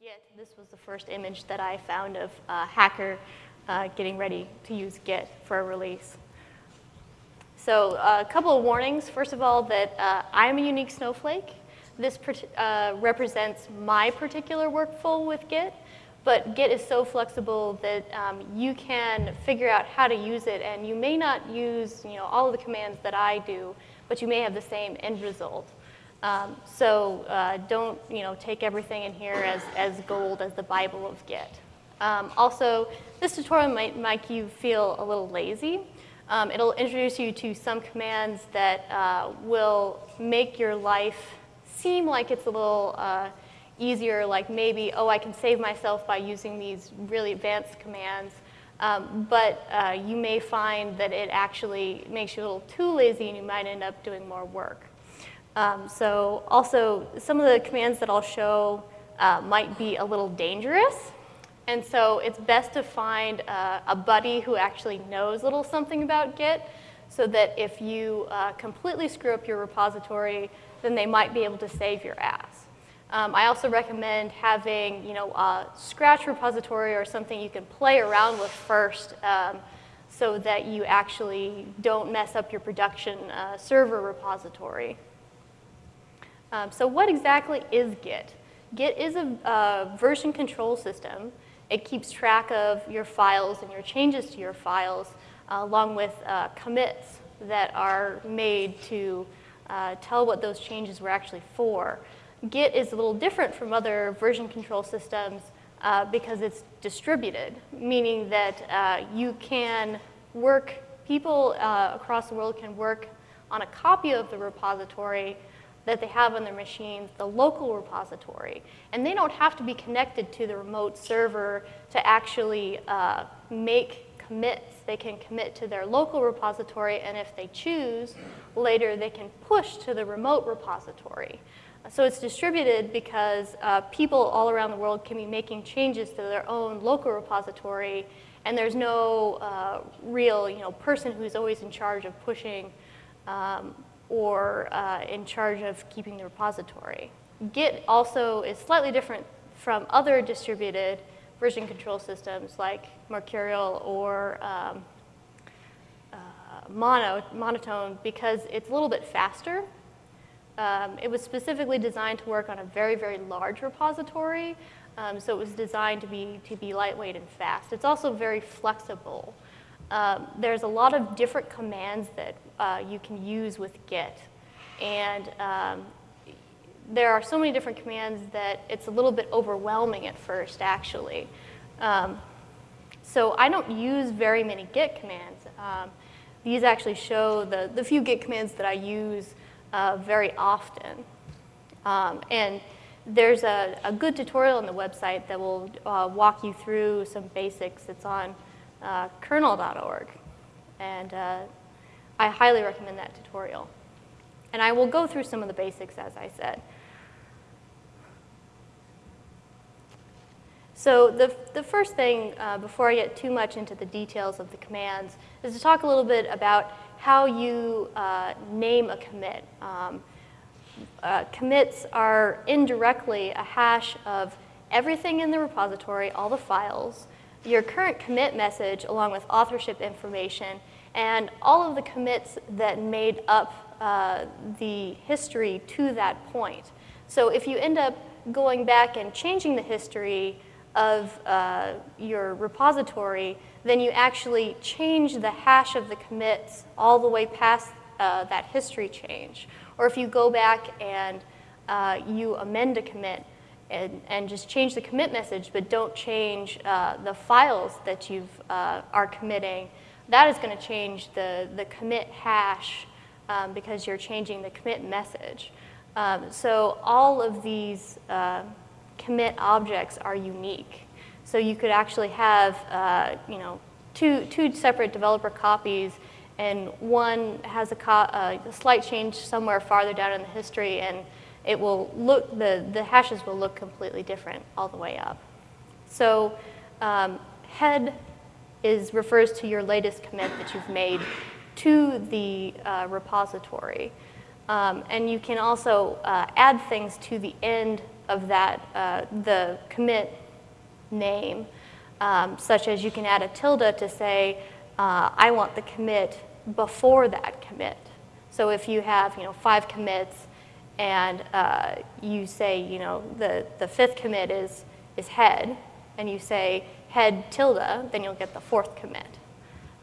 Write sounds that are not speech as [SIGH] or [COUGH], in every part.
Git, this was the first image that I found of a hacker uh, getting ready to use Git for a release. So uh, a couple of warnings. First of all, that uh, I'm a unique snowflake. This uh, represents my particular workflow with Git, but Git is so flexible that um, you can figure out how to use it, and you may not use you know, all of the commands that I do, but you may have the same end result. Um, so uh, don't you know, take everything in here as, as gold, as the Bible of Git. Um, also, this tutorial might make you feel a little lazy. Um, it'll introduce you to some commands that uh, will make your life seem like it's a little uh, easier, like maybe, oh, I can save myself by using these really advanced commands. Um, but uh, you may find that it actually makes you a little too lazy and you might end up doing more work. Um, so also, some of the commands that I'll show uh, might be a little dangerous. And so it's best to find uh, a buddy who actually knows a little something about Git so that if you uh, completely screw up your repository, then they might be able to save your ass. Um, I also recommend having you know, a Scratch repository or something you can play around with first um, so that you actually don't mess up your production uh, server repository. Um, so what exactly is Git? Git is a, a, version control system. It keeps track of your files and your changes to your files, uh, along with uh, commits that are made to uh, tell what those changes were actually for. Git is a little different from other version control systems uh, because it's distributed, meaning that uh, you can work, people uh, across the world can work on a copy of the repository that they have on their machines, the local repository. And they don't have to be connected to the remote server to actually uh, make commits. They can commit to their local repository, and if they choose, later they can push to the remote repository. So it's distributed because uh, people all around the world can be making changes to their own local repository, and there's no uh, real you know, person who's always in charge of pushing um, or uh, in charge of keeping the repository. Git also is slightly different from other distributed version control systems like Mercurial or um, uh, mono, monotone because it's a little bit faster. Um, it was specifically designed to work on a very, very large repository, um, so it was designed to be, to be lightweight and fast. It's also very flexible. Um, there's a lot of different commands that uh, you can use with Git. And um, there are so many different commands that it's a little bit overwhelming at first, actually. Um, so I don't use very many Git commands. Um, these actually show the, the few Git commands that I use uh, very often. Um, and there's a, a, good tutorial on the website that will uh, walk you through some basics. It's on uh, kernel.org. And uh, I highly recommend that tutorial. And I will go through some of the basics, as I said. So the, the first thing, uh, before I get too much into the details of the commands, is to talk a little bit about how you uh, name a commit. Um, uh, commits are indirectly a hash of everything in the repository, all the files, your current commit message along with authorship information, and all of the commits that made up uh, the history to that point. So if you end up going back and changing the history of uh, your repository, then you actually change the hash of the commits all the way past uh, that history change. Or if you go back and uh, you amend a commit, and, and just change the commit message, but don't change uh, the files that you uh, are committing, that is going to change the, the commit hash um, because you're changing the commit message. Um, so all of these uh, commit objects are unique. So you could actually have, uh, you know, two, two separate developer copies and one has a, uh, a slight change somewhere farther down in the history and it will look, the, the hashes will look completely different all the way up. So um, head is, refers to your latest commit that you've made to the uh, repository. Um, and you can also uh, add things to the end of that, uh, the commit name, um, such as you can add a tilde to say, uh, I want the commit before that commit. So if you have, you know, five commits and uh, you say, you know, the, the fifth commit is, is head, and you say head tilde, then you'll get the fourth commit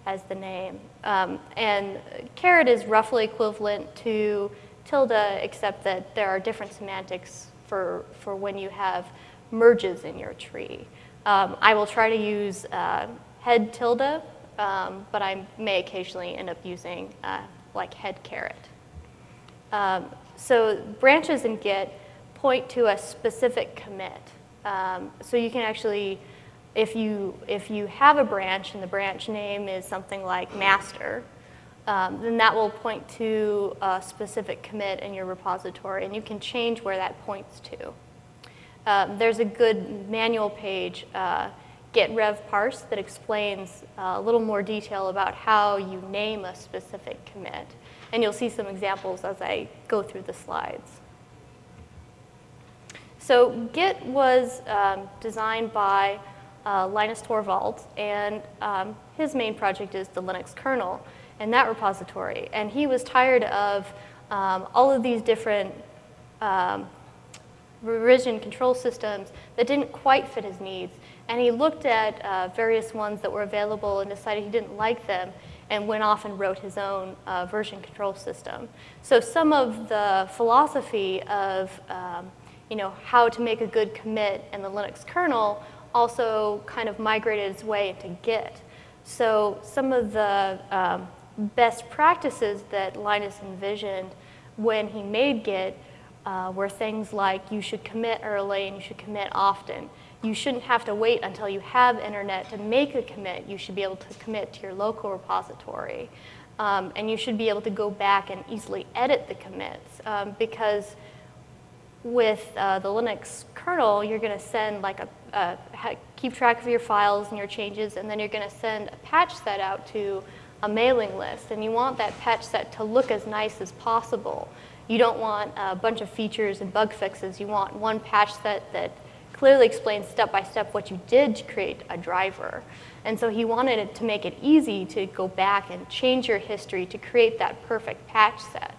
as the name. Um, and caret is roughly equivalent to tilde, except that there are different semantics for, for when you have merges in your tree. Um, I will try to use uh, head tilde, um, but I may occasionally end up using uh, like head caret. Um, so branches in Git point to a specific commit. Um, so you can actually, if you, if you have a branch and the branch name is something like master, um, then that will point to a specific commit in your repository, and you can change where that points to. Um, there's a good manual page, uh, git rev parse, that explains uh, a little more detail about how you name a specific commit. And you'll see some examples as I go through the slides. So Git was um, designed by uh, Linus Torvalds, and um, his main project is the Linux kernel and that repository. And he was tired of um, all of these different um, revision control systems that didn't quite fit his needs. And he looked at uh, various ones that were available and decided he didn't like them and went off and wrote his own uh, version control system. So some of the philosophy of um, you know, how to make a good commit in the Linux kernel also kind of migrated its way into Git. So some of the um, best practices that Linus envisioned when he made Git uh, were things like you should commit early and you should commit often. You shouldn't have to wait until you have internet to make a commit. You should be able to commit to your local repository. Um, and you should be able to go back and easily edit the commits um, because with uh, the Linux kernel, you're going to send like a, a, keep track of your files and your changes, and then you're going to send a patch set out to a mailing list. And you want that patch set to look as nice as possible. You don't want a bunch of features and bug fixes. You want one patch set that clearly explains step by step what you did to create a driver. And so he wanted it to make it easy to go back and change your history to create that perfect patch set.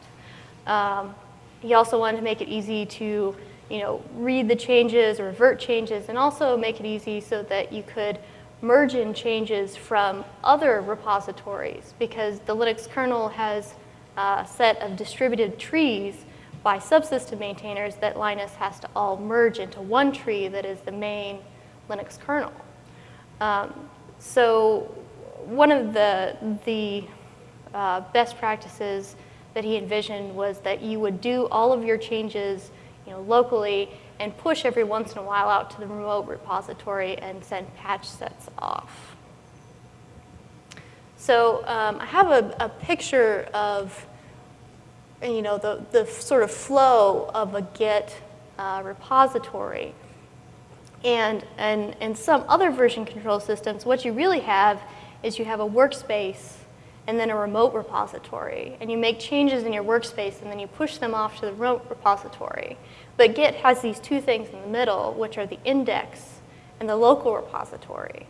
Um, he also wanted to make it easy to you know, read the changes revert changes and also make it easy so that you could merge in changes from other repositories because the Linux kernel has a set of distributed trees by subsystem maintainers that Linus has to all merge into one tree that is the main Linux kernel. Um, so one of the, the uh, best practices that he envisioned was that you would do all of your changes you know, locally and push every once in a while out to the remote repository and send patch sets off. So um, I have a, a picture of you know, the, the sort of flow of a Git uh, repository. And, and in some other version control systems, what you really have is you have a workspace and then a remote repository. And you make changes in your workspace and then you push them off to the remote repository. But Git has these two things in the middle, which are the index and the local repository.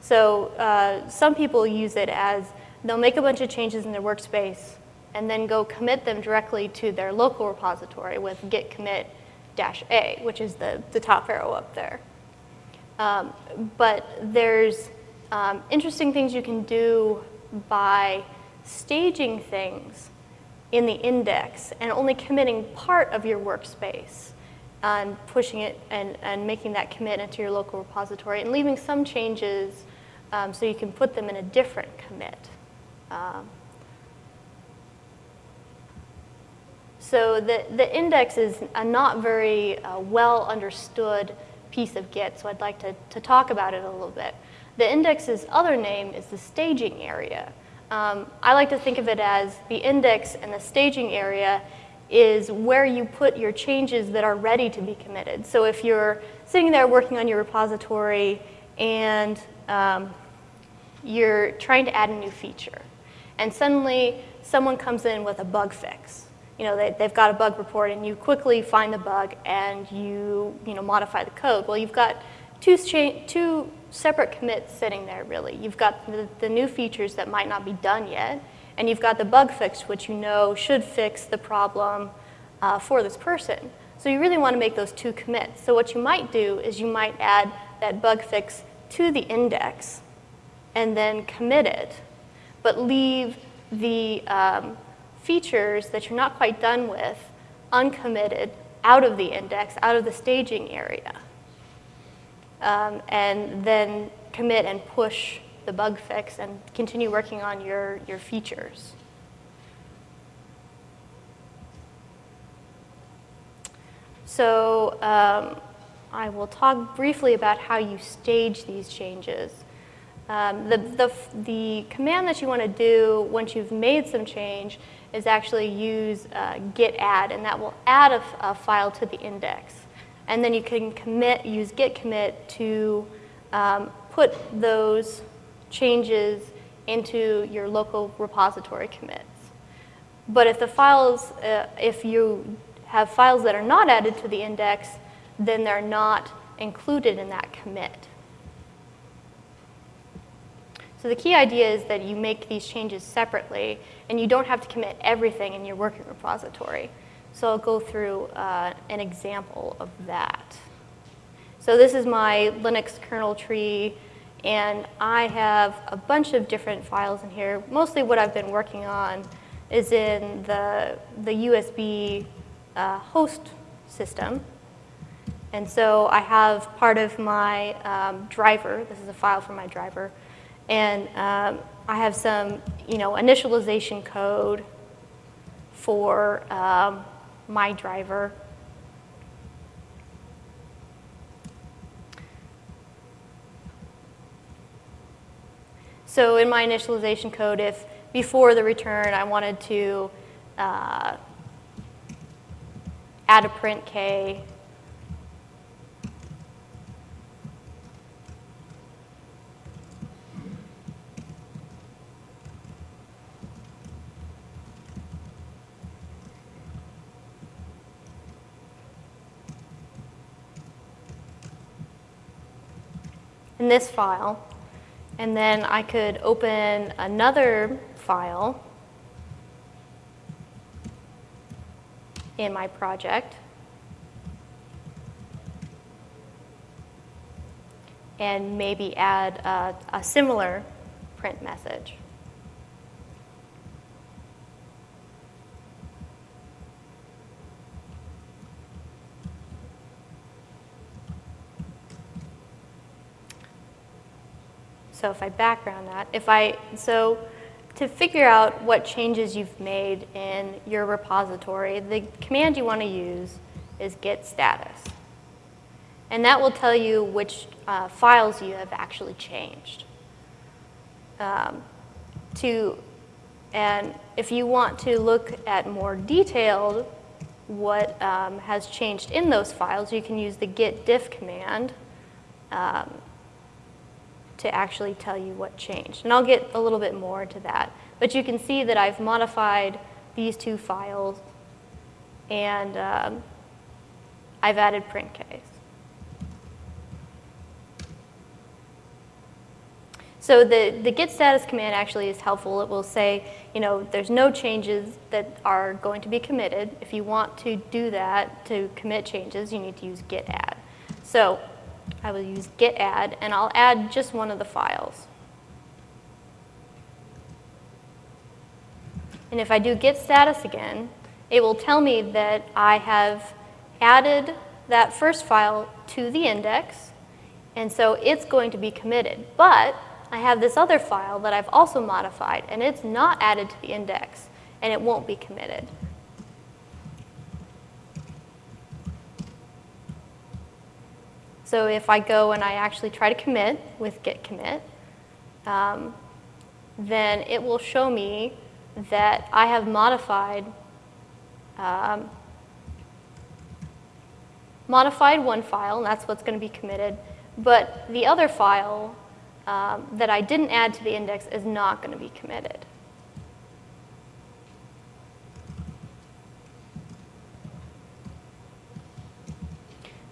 So uh, some people use it as they'll make a bunch of changes in their workspace and then go commit them directly to their local repository with git commit dash A, which is the, the top arrow up there. Um, but there's um, interesting things you can do by staging things in the index and only committing part of your workspace and pushing it and, and making that commit into your local repository and leaving some changes um, so you can put them in a different commit. So the, the index is a not very uh, well understood piece of Git, so I'd like to, to talk about it a little bit. The index's other name is the staging area. Um, I like to think of it as the index and the staging area is where you put your changes that are ready to be committed. So if you're sitting there working on your repository and um, you're trying to add a new feature, and suddenly someone comes in with a bug fix, you know, they, they've got a bug report and you quickly find the bug and you, you know, modify the code. Well, you've got two, two separate commits sitting there, really. You've got the, the new features that might not be done yet, and you've got the bug fix, which you know should fix the problem uh, for this person. So you really want to make those two commits. So what you might do is you might add that bug fix to the index and then commit it, but leave the um, features that you're not quite done with uncommitted out of the index, out of the staging area. Um, and then commit and push the bug fix and continue working on your, your features. So um, I will talk briefly about how you stage these changes. Um, the, the, the command that you want to do once you've made some change is actually use uh, git add, and that will add a, a, file to the index. And then you can commit, use git commit to um, put those changes into your local repository commits. But if the files, uh, if you have files that are not added to the index, then they're not included in that commit. So the key idea is that you make these changes separately, and you don't have to commit everything in your working repository. So I'll go through uh, an example of that. So this is my Linux kernel tree, and I have a bunch of different files in here. Mostly what I've been working on is in the, the USB uh, host system. And so I have part of my um, driver, this is a file from my driver, and um, I have some, you know, initialization code for um, my driver. So in my initialization code, if before the return I wanted to uh, add a printk this file. And then I could open another file in my project. and maybe add a, a similar print message. So if I background that, if I, so to figure out what changes you've made in your repository, the command you want to use is git status. And that will tell you which uh, files you have actually changed. Um, to, and if you want to look at more detailed what um, has changed in those files, you can use the git diff command um, to actually tell you what changed. And I'll get a little bit more to that. But you can see that I've modified these two files and um, I've added printks. So the, the git status command actually is helpful. It will say, you know, there's no changes that are going to be committed. If you want to do that, to commit changes, you need to use git add. So I will use git add, and I'll add just one of the files. And if I do git status again, it will tell me that I have added that first file to the index, and so it's going to be committed. But I have this other file that I've also modified, and it's not added to the index, and it won't be committed. So if I go and I actually try to commit with git commit, um, then it will show me that I have modified um, modified one file, and that's what's going to be committed, but the other file um, that I didn't add to the index is not going to be committed.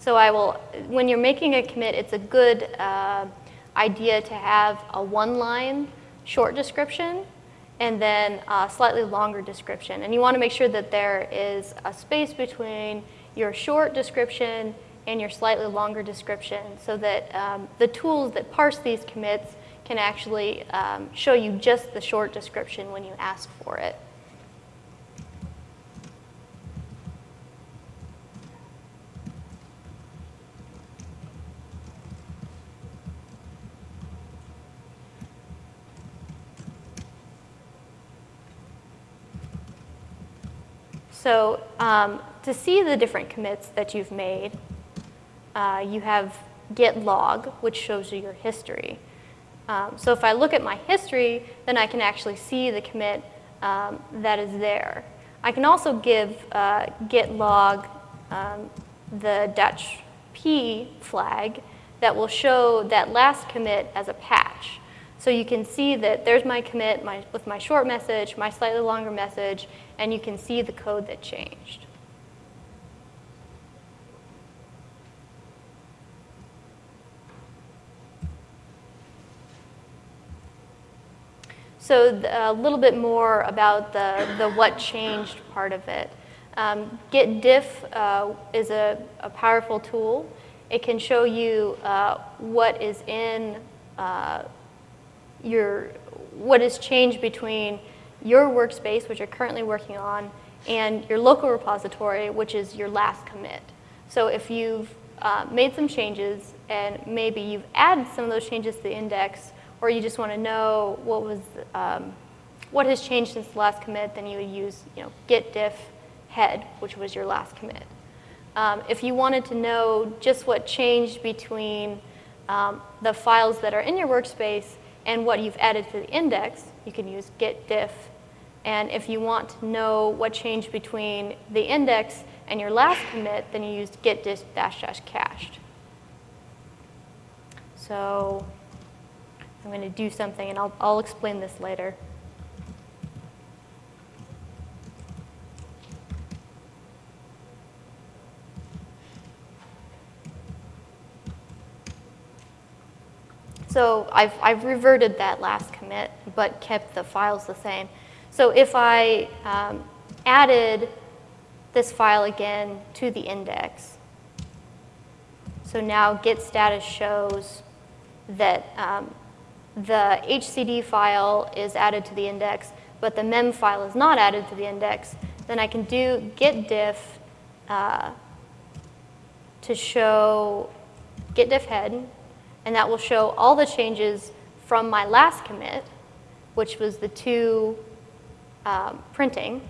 So I will, when you're making a commit, it's a good uh, idea to have a one-line short description and then a slightly longer description. And you want to make sure that there is a space between your short description and your slightly longer description so that um, the tools that parse these commits can actually um, show you just the short description when you ask for it. So um, to see the different commits that you've made, uh, you have git log, which shows you your history. Um, so if I look at my history, then I can actually see the commit um, that is there. I can also give uh, git log um, the dash p flag that will show that last commit as a patch. So you can see that there's my commit my, with my short message, my slightly longer message, and you can see the code that changed. So a little bit more about the, the what changed part of it. Um, Git diff uh, is a, a, powerful tool. It can show you uh, what is in uh, your, what has changed between your workspace, which you're currently working on, and your local repository, which is your last commit. So if you've uh, made some changes and maybe you've added some of those changes to the index, or you just want to know what was um, what has changed since the last commit, then you would use you know git diff head, which was your last commit. Um, if you wanted to know just what changed between um, the files that are in your workspace and what you've added to the index, you can use git diff. And if you want to know what changed between the index and your last commit, then you use git diff dash dash cached. So I'm going to do something, and I'll, I'll explain this later. So I've, I've reverted that last commit, but kept the files the same. So if I um, added this file again to the index, so now git status shows that um, the HCD file is added to the index, but the mem file is not added to the index, then I can do git diff uh, to show git diff head and that will show all the changes from my last commit, which was the two um, printing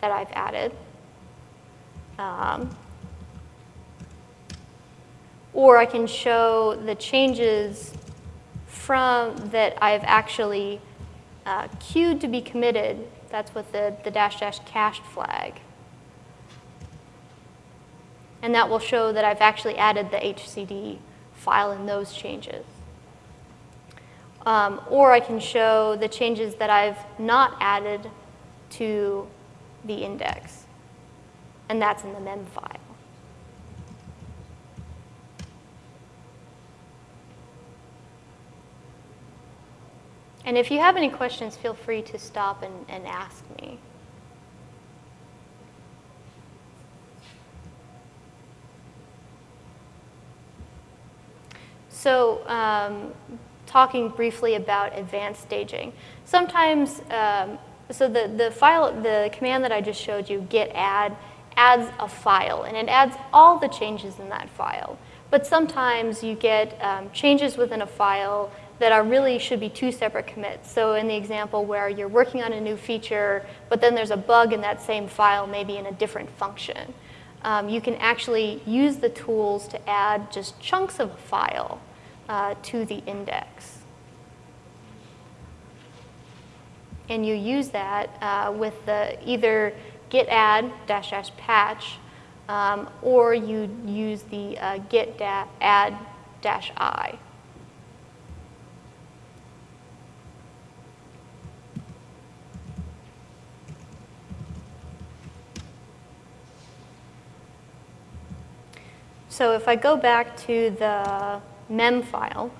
that I've added. Um, or I can show the changes from that I've actually uh, queued to be committed. That's with the, the dash dash cached flag. And that will show that I've actually added the HCD file in those changes. Um, or I can show the changes that I've not added to the index. And that's in the mem file. And if you have any questions, feel free to stop and, and ask me. So um, talking briefly about advanced staging. Sometimes, um, so the, the file, the command that I just showed you, git add, adds a file, and it adds all the changes in that file. But sometimes you get um, changes within a file that are really should be two separate commits. So in the example where you're working on a new feature, but then there's a bug in that same file, maybe in a different function. Um, you can actually use the tools to add just chunks of a file uh, to the index. And you use that uh, with the either git add dash dash patch um, or you use the uh, git da add dash i. So if I go back to the mem file,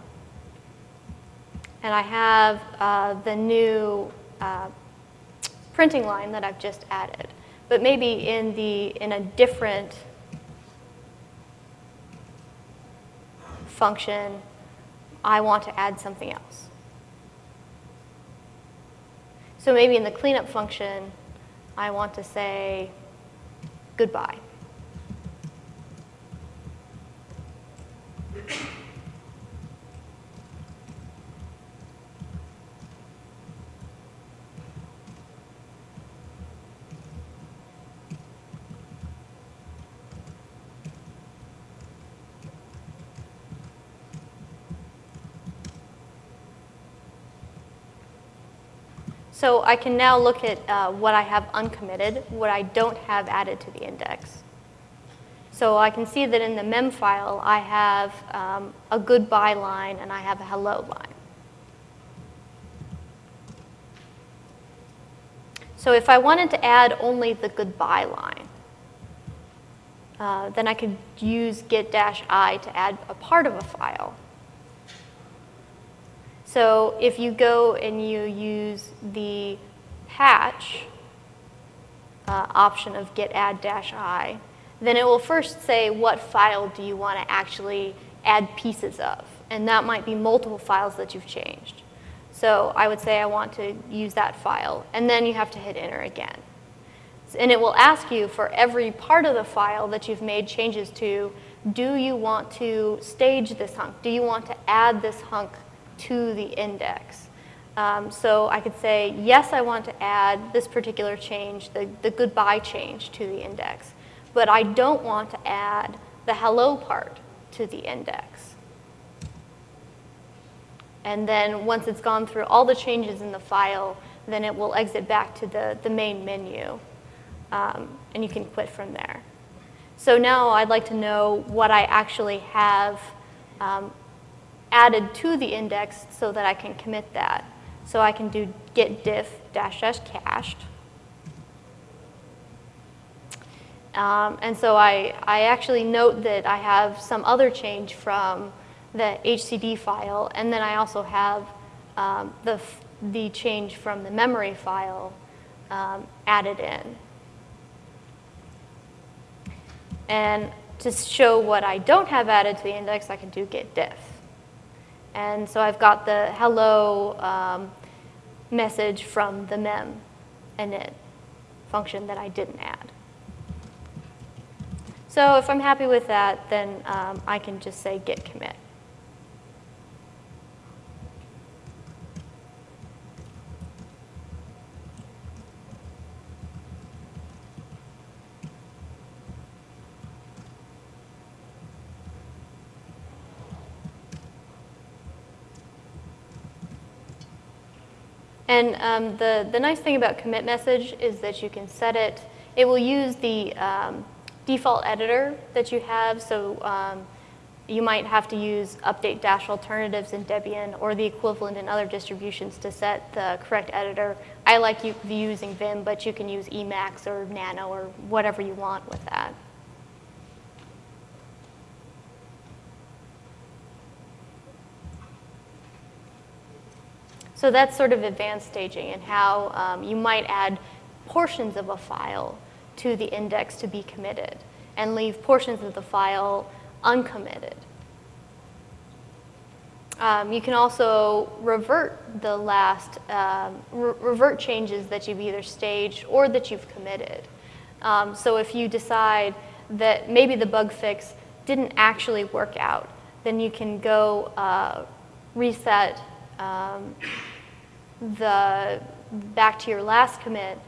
and I have uh, the new uh, printing line that I've just added, but maybe in, the, in a different function, I want to add something else. So maybe in the cleanup function, I want to say goodbye. So I can now look at uh, what I have uncommitted, what I don't have added to the index. So I can see that in the mem file, I have um, a goodbye line and I have a hello line. So if I wanted to add only the goodbye line, uh, then I could use git-i to add a part of a file. So if you go and you use the patch uh, option of git add dash i, then it will first say what file do you want to actually add pieces of. And that might be multiple files that you've changed. So I would say I want to use that file. And then you have to hit enter again. And it will ask you for every part of the file that you've made changes to, do you want to stage this hunk? Do you want to add this hunk to the index. Um, so I could say, yes, I want to add this particular change, the, the goodbye change to the index, but I don't want to add the hello part to the index. And then once it's gone through all the changes in the file, then it will exit back to the, the main menu. Um, and you can quit from there. So now I'd like to know what I actually have um, added to the index so that I can commit that. So I can do git diff dash dash cached. Um, and so I, I actually note that I have some other change from the HCD file, and then I also have um, the, the change from the memory file um, added in. And to show what I don't have added to the index, I can do git diff. And so I've got the hello um, message from the mem init function that I didn't add. So if I'm happy with that, then um, I can just say git commit. And um, the, the nice thing about commit message is that you can set it, it will use the um, default editor that you have. So um, you might have to use update dash alternatives in Debian or the equivalent in other distributions to set the correct editor. I like using Vim, but you can use Emacs or Nano or whatever you want with that. So that's sort of advanced staging and how um, you might add portions of a file to the index to be committed and leave portions of the file uncommitted. Um, you can also revert the last, um, re revert changes that you've either staged or that you've committed. Um, so if you decide that maybe the bug fix didn't actually work out, then you can go uh, reset um, the back to your last commit,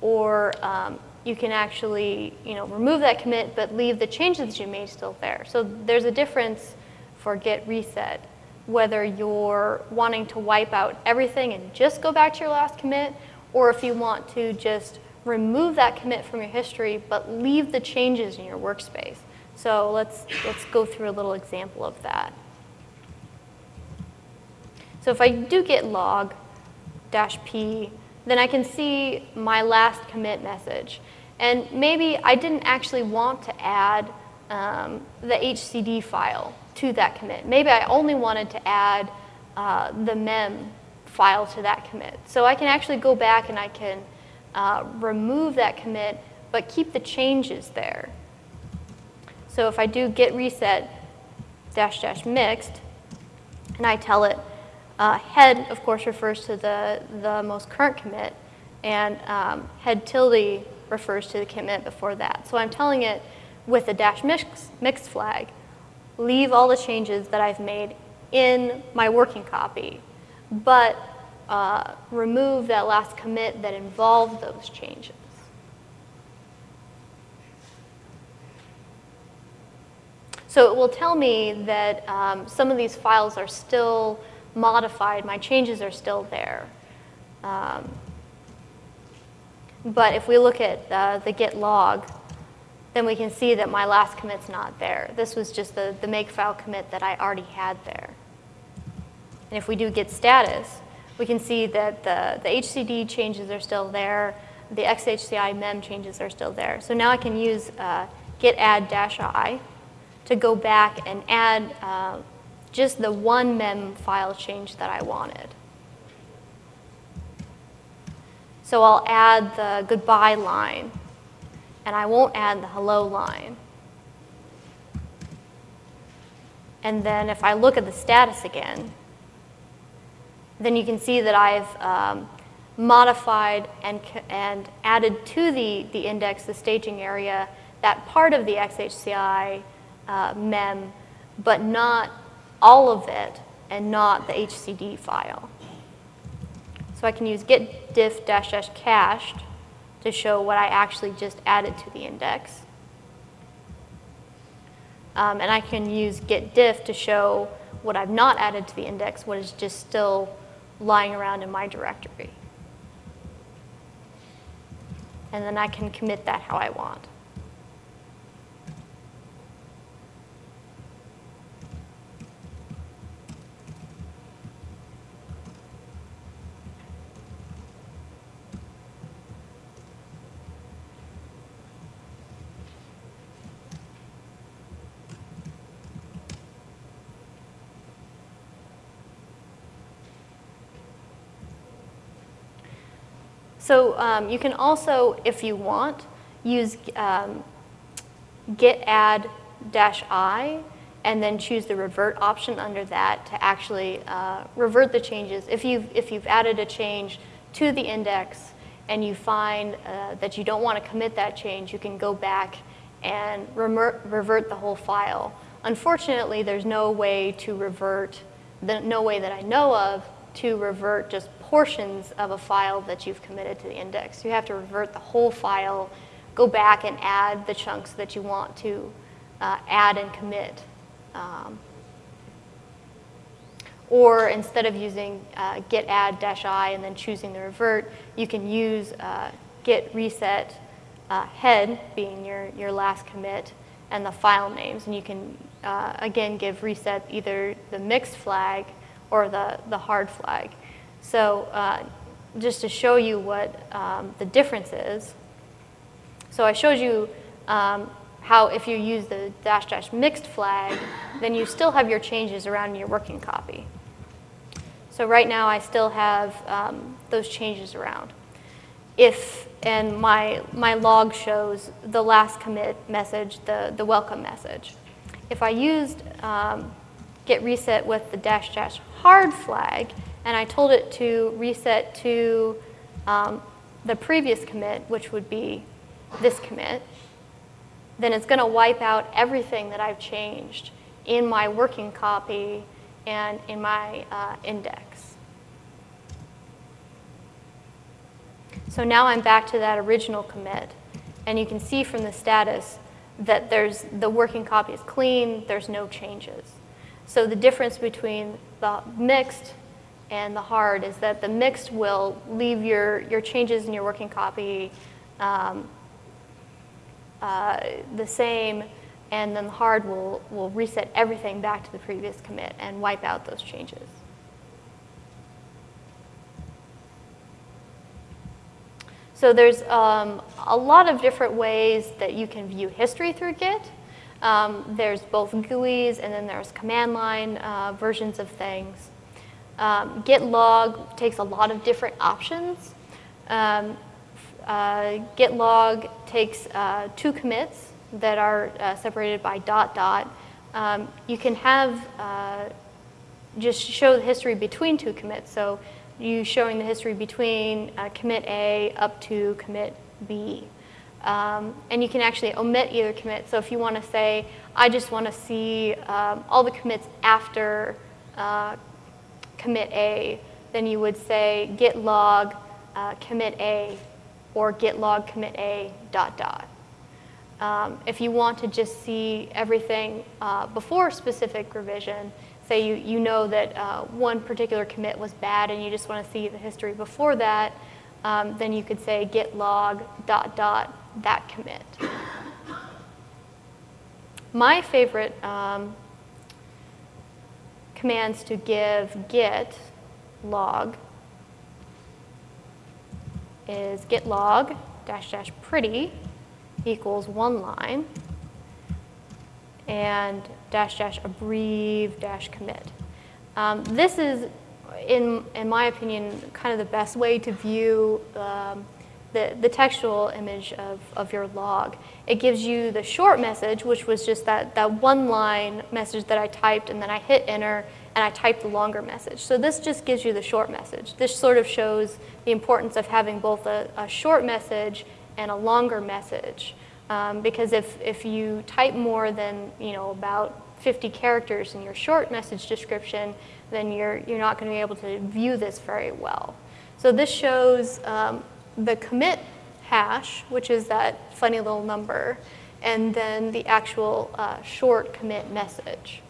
or um, you can actually you know, remove that commit but leave the changes you made still there. So there's a difference for git reset, whether you're wanting to wipe out everything and just go back to your last commit, or if you want to just remove that commit from your history but leave the changes in your workspace. So let's, let's go through a little example of that. So if I do git log dash p, then I can see my last commit message. And maybe I didn't actually want to add um, the HCD file to that commit. Maybe I only wanted to add uh, the mem file to that commit. So I can actually go back and I can uh, remove that commit, but keep the changes there. So if I do git reset dash dash mixed, and I tell it, uh, head, of course, refers to the, the most current commit, and um, head tilde refers to the commit before that. So I'm telling it with the dash mix, mixed flag, leave all the changes that I've made in my working copy, but uh, remove that last commit that involved those changes. So it will tell me that um, some of these files are still modified, my changes are still there. Um, but if we look at uh, the git log, then we can see that my last commit's not there. This was just the, the makefile commit that I already had there. And if we do git status, we can see that the, the HCD changes are still there, the XHCI mem changes are still there. So now I can use uh, git add dash i to go back and add uh, just the one mem file change that I wanted. So I'll add the goodbye line, and I won't add the hello line. And then if I look at the status again, then you can see that I've um, modified and, and added to the, the index, the staging area, that part of the XHCI uh, mem, but not all of it and not the HCD file. So I can use git diff dash dash cached to show what I actually just added to the index. Um, and I can use git diff to show what I've not added to the index, what is just still lying around in my directory. And then I can commit that how I want. So um, you can also, if you want, use um, git add dash i and then choose the revert option under that to actually uh, revert the changes. If you've, if you've added a change to the index and you find uh, that you don't want to commit that change, you can go back and revert the whole file. Unfortunately, there's no way to revert, the, no way that I know of, to revert just portions of a file that you've committed to the index. You have to revert the whole file, go back and add the chunks that you want to uh, add and commit. Um, or instead of using uh, git add dash i and then choosing the revert, you can use uh, git reset uh, head being your, your last commit and the file names. And you can, uh, again, give reset either the mixed flag or the, the hard flag. So uh, just to show you what um, the difference is, so I showed you um, how if you use the dash dash mixed flag, then you still have your changes around your working copy. So right now I still have um, those changes around. If, and my, my log shows the last commit message, the, the welcome message. If I used um, git reset with the dash dash hard flag, and I told it to reset to um, the previous commit, which would be this commit, then it's going to wipe out everything that I've changed in my working copy and in my uh, index. So now I'm back to that original commit. And you can see from the status that there's, the working copy is clean, there's no changes. So the difference between the mixed and the hard is that the mixed will leave your, your changes in your working copy um, uh, the same, and then the hard will, will reset everything back to the previous commit and wipe out those changes. So there's um, a lot of different ways that you can view history through Git. Um, there's both GUIs and then there's command line uh, versions of things. Um, git log takes a lot of different options. Um, uh, git log takes uh, two commits that are uh, separated by dot dot. Um, you can have uh, just show the history between two commits. So you showing the history between uh, commit A up to commit B. Um, and you can actually omit either commit. So if you want to say, I just want to see um, all the commits after uh, commit A, then you would say git log uh, commit A or git log commit A dot dot. Um, if you want to just see everything uh, before specific revision, say you, you know that uh, one particular commit was bad and you just want to see the history before that, um, then you could say git log dot dot that commit. My favorite um, commands to give git log is git log dash dash pretty equals one line and dash dash abbrev dash commit. Um, this is, in, in my opinion, kind of the best way to view um, the, the textual image of, of your log. It gives you the short message, which was just that, that one line message that I typed and then I hit enter and I typed the longer message. So this just gives you the short message. This sort of shows the importance of having both a, a short message and a longer message. Um, because if, if you type more than you know about 50 characters in your short message description, then you're, you're not going to be able to view this very well. So this shows um, the commit hash, which is that funny little number, and then the actual uh, short commit message.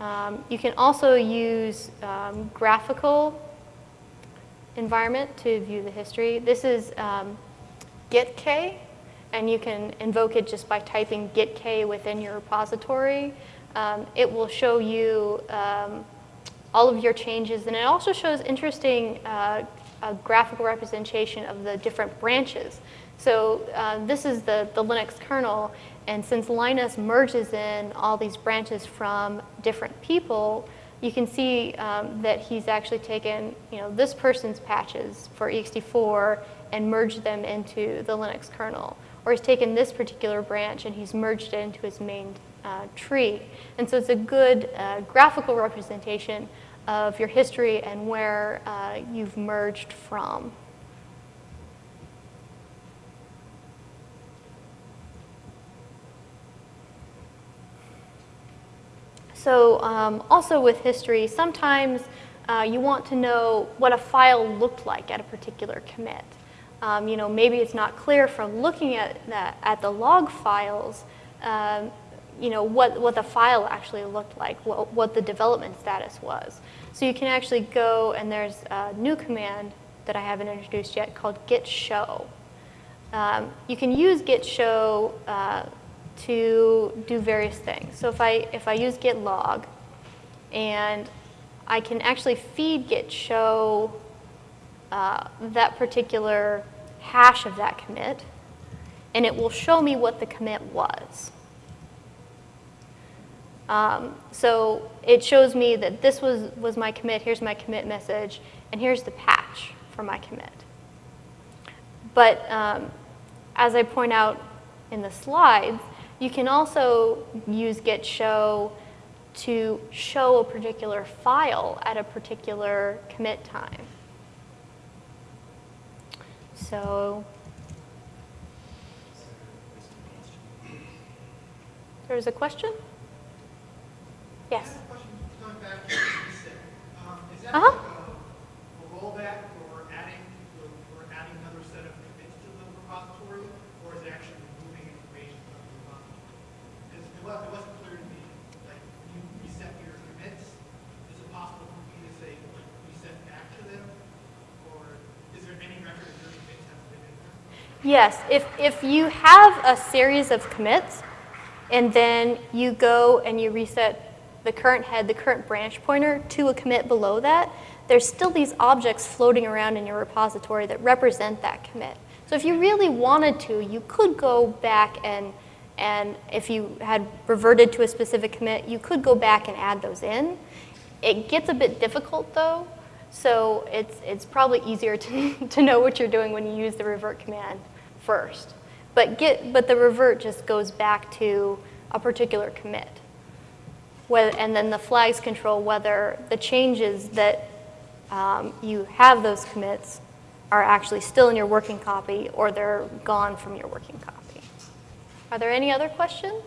Um, you can also use um, graphical environment to view the history. This is um, gitk, and you can invoke it just by typing gitk within your repository. Um, it will show you um, all of your changes. And it also shows interesting uh, graphical representation of the different branches. So uh, this is the, the Linux kernel, and since Linus merges in all these branches from different people, you can see um, that he's actually taken you know, this person's patches for ext4 and merged them into the Linux kernel. Or he's taken this particular branch and he's merged it into his main uh, tree. And so it's a good uh, graphical representation of your history and where uh, you've merged from. So um, also with history, sometimes uh, you want to know what a file looked like at a particular commit. Um, you know, maybe it's not clear from looking at, that, at the log files um, you know, what, what the file actually looked like, what, what the development status was. So you can actually go, and there's a new command that I haven't introduced yet called git show. Um, you can use git show uh, to do various things. So if I, if I use git log, and I can actually feed git show uh, that particular hash of that commit, and it will show me what the commit was. Um, so it shows me that this was, was my commit, here's my commit message, and here's the patch for my commit. But um, as I point out in the slides, you can also use git show to show a particular file at a particular commit time. So there's a question? Yes. Um, a rollback or adding or adding another set of commits to the repository, or is it actually moving information from the repository? Because it wasn't clear to me. Like you reset your commits, is it possible for me to say reset back to them, or is there any record of your commits have been in there? Yes. If if you have a series of commits, and then you go and you reset the current head, the current branch pointer to a commit below that, there's still these objects floating around in your repository that represent that commit. So if you really wanted to, you could go back and, and if you had reverted to a specific commit, you could go back and add those in. It gets a bit difficult though, so it's, it's probably easier to, [LAUGHS] to know what you're doing when you use the revert command first. But, get, but the revert just goes back to a particular commit. And then the flags control whether the changes that um, you have those commits are actually still in your working copy or they're gone from your working copy. Are there any other questions?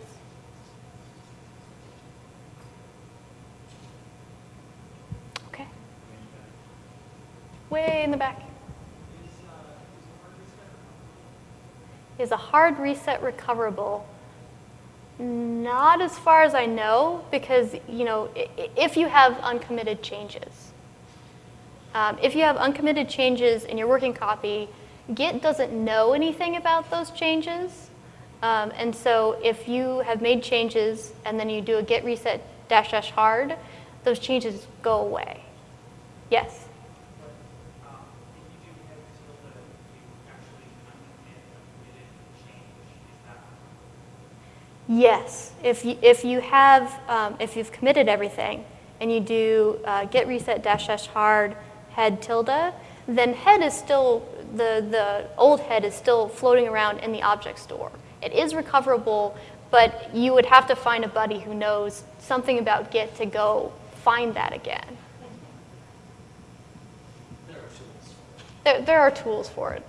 Okay. Way in the back. Is a hard reset recoverable? Not as far as I know, because you know, if you have uncommitted changes, um, if you have uncommitted changes in your working copy, Git doesn't know anything about those changes. Um, and so if you have made changes and then you do a git reset dash dash hard, those changes go away. Yes? Yes, if you, if you have, um, if you've committed everything and you do uh, git reset dash dash hard head tilde, then head is still, the, the old head is still floating around in the object store. It is recoverable, but you would have to find a buddy who knows something about Git to go find that again. There are tools. There, there are tools for it.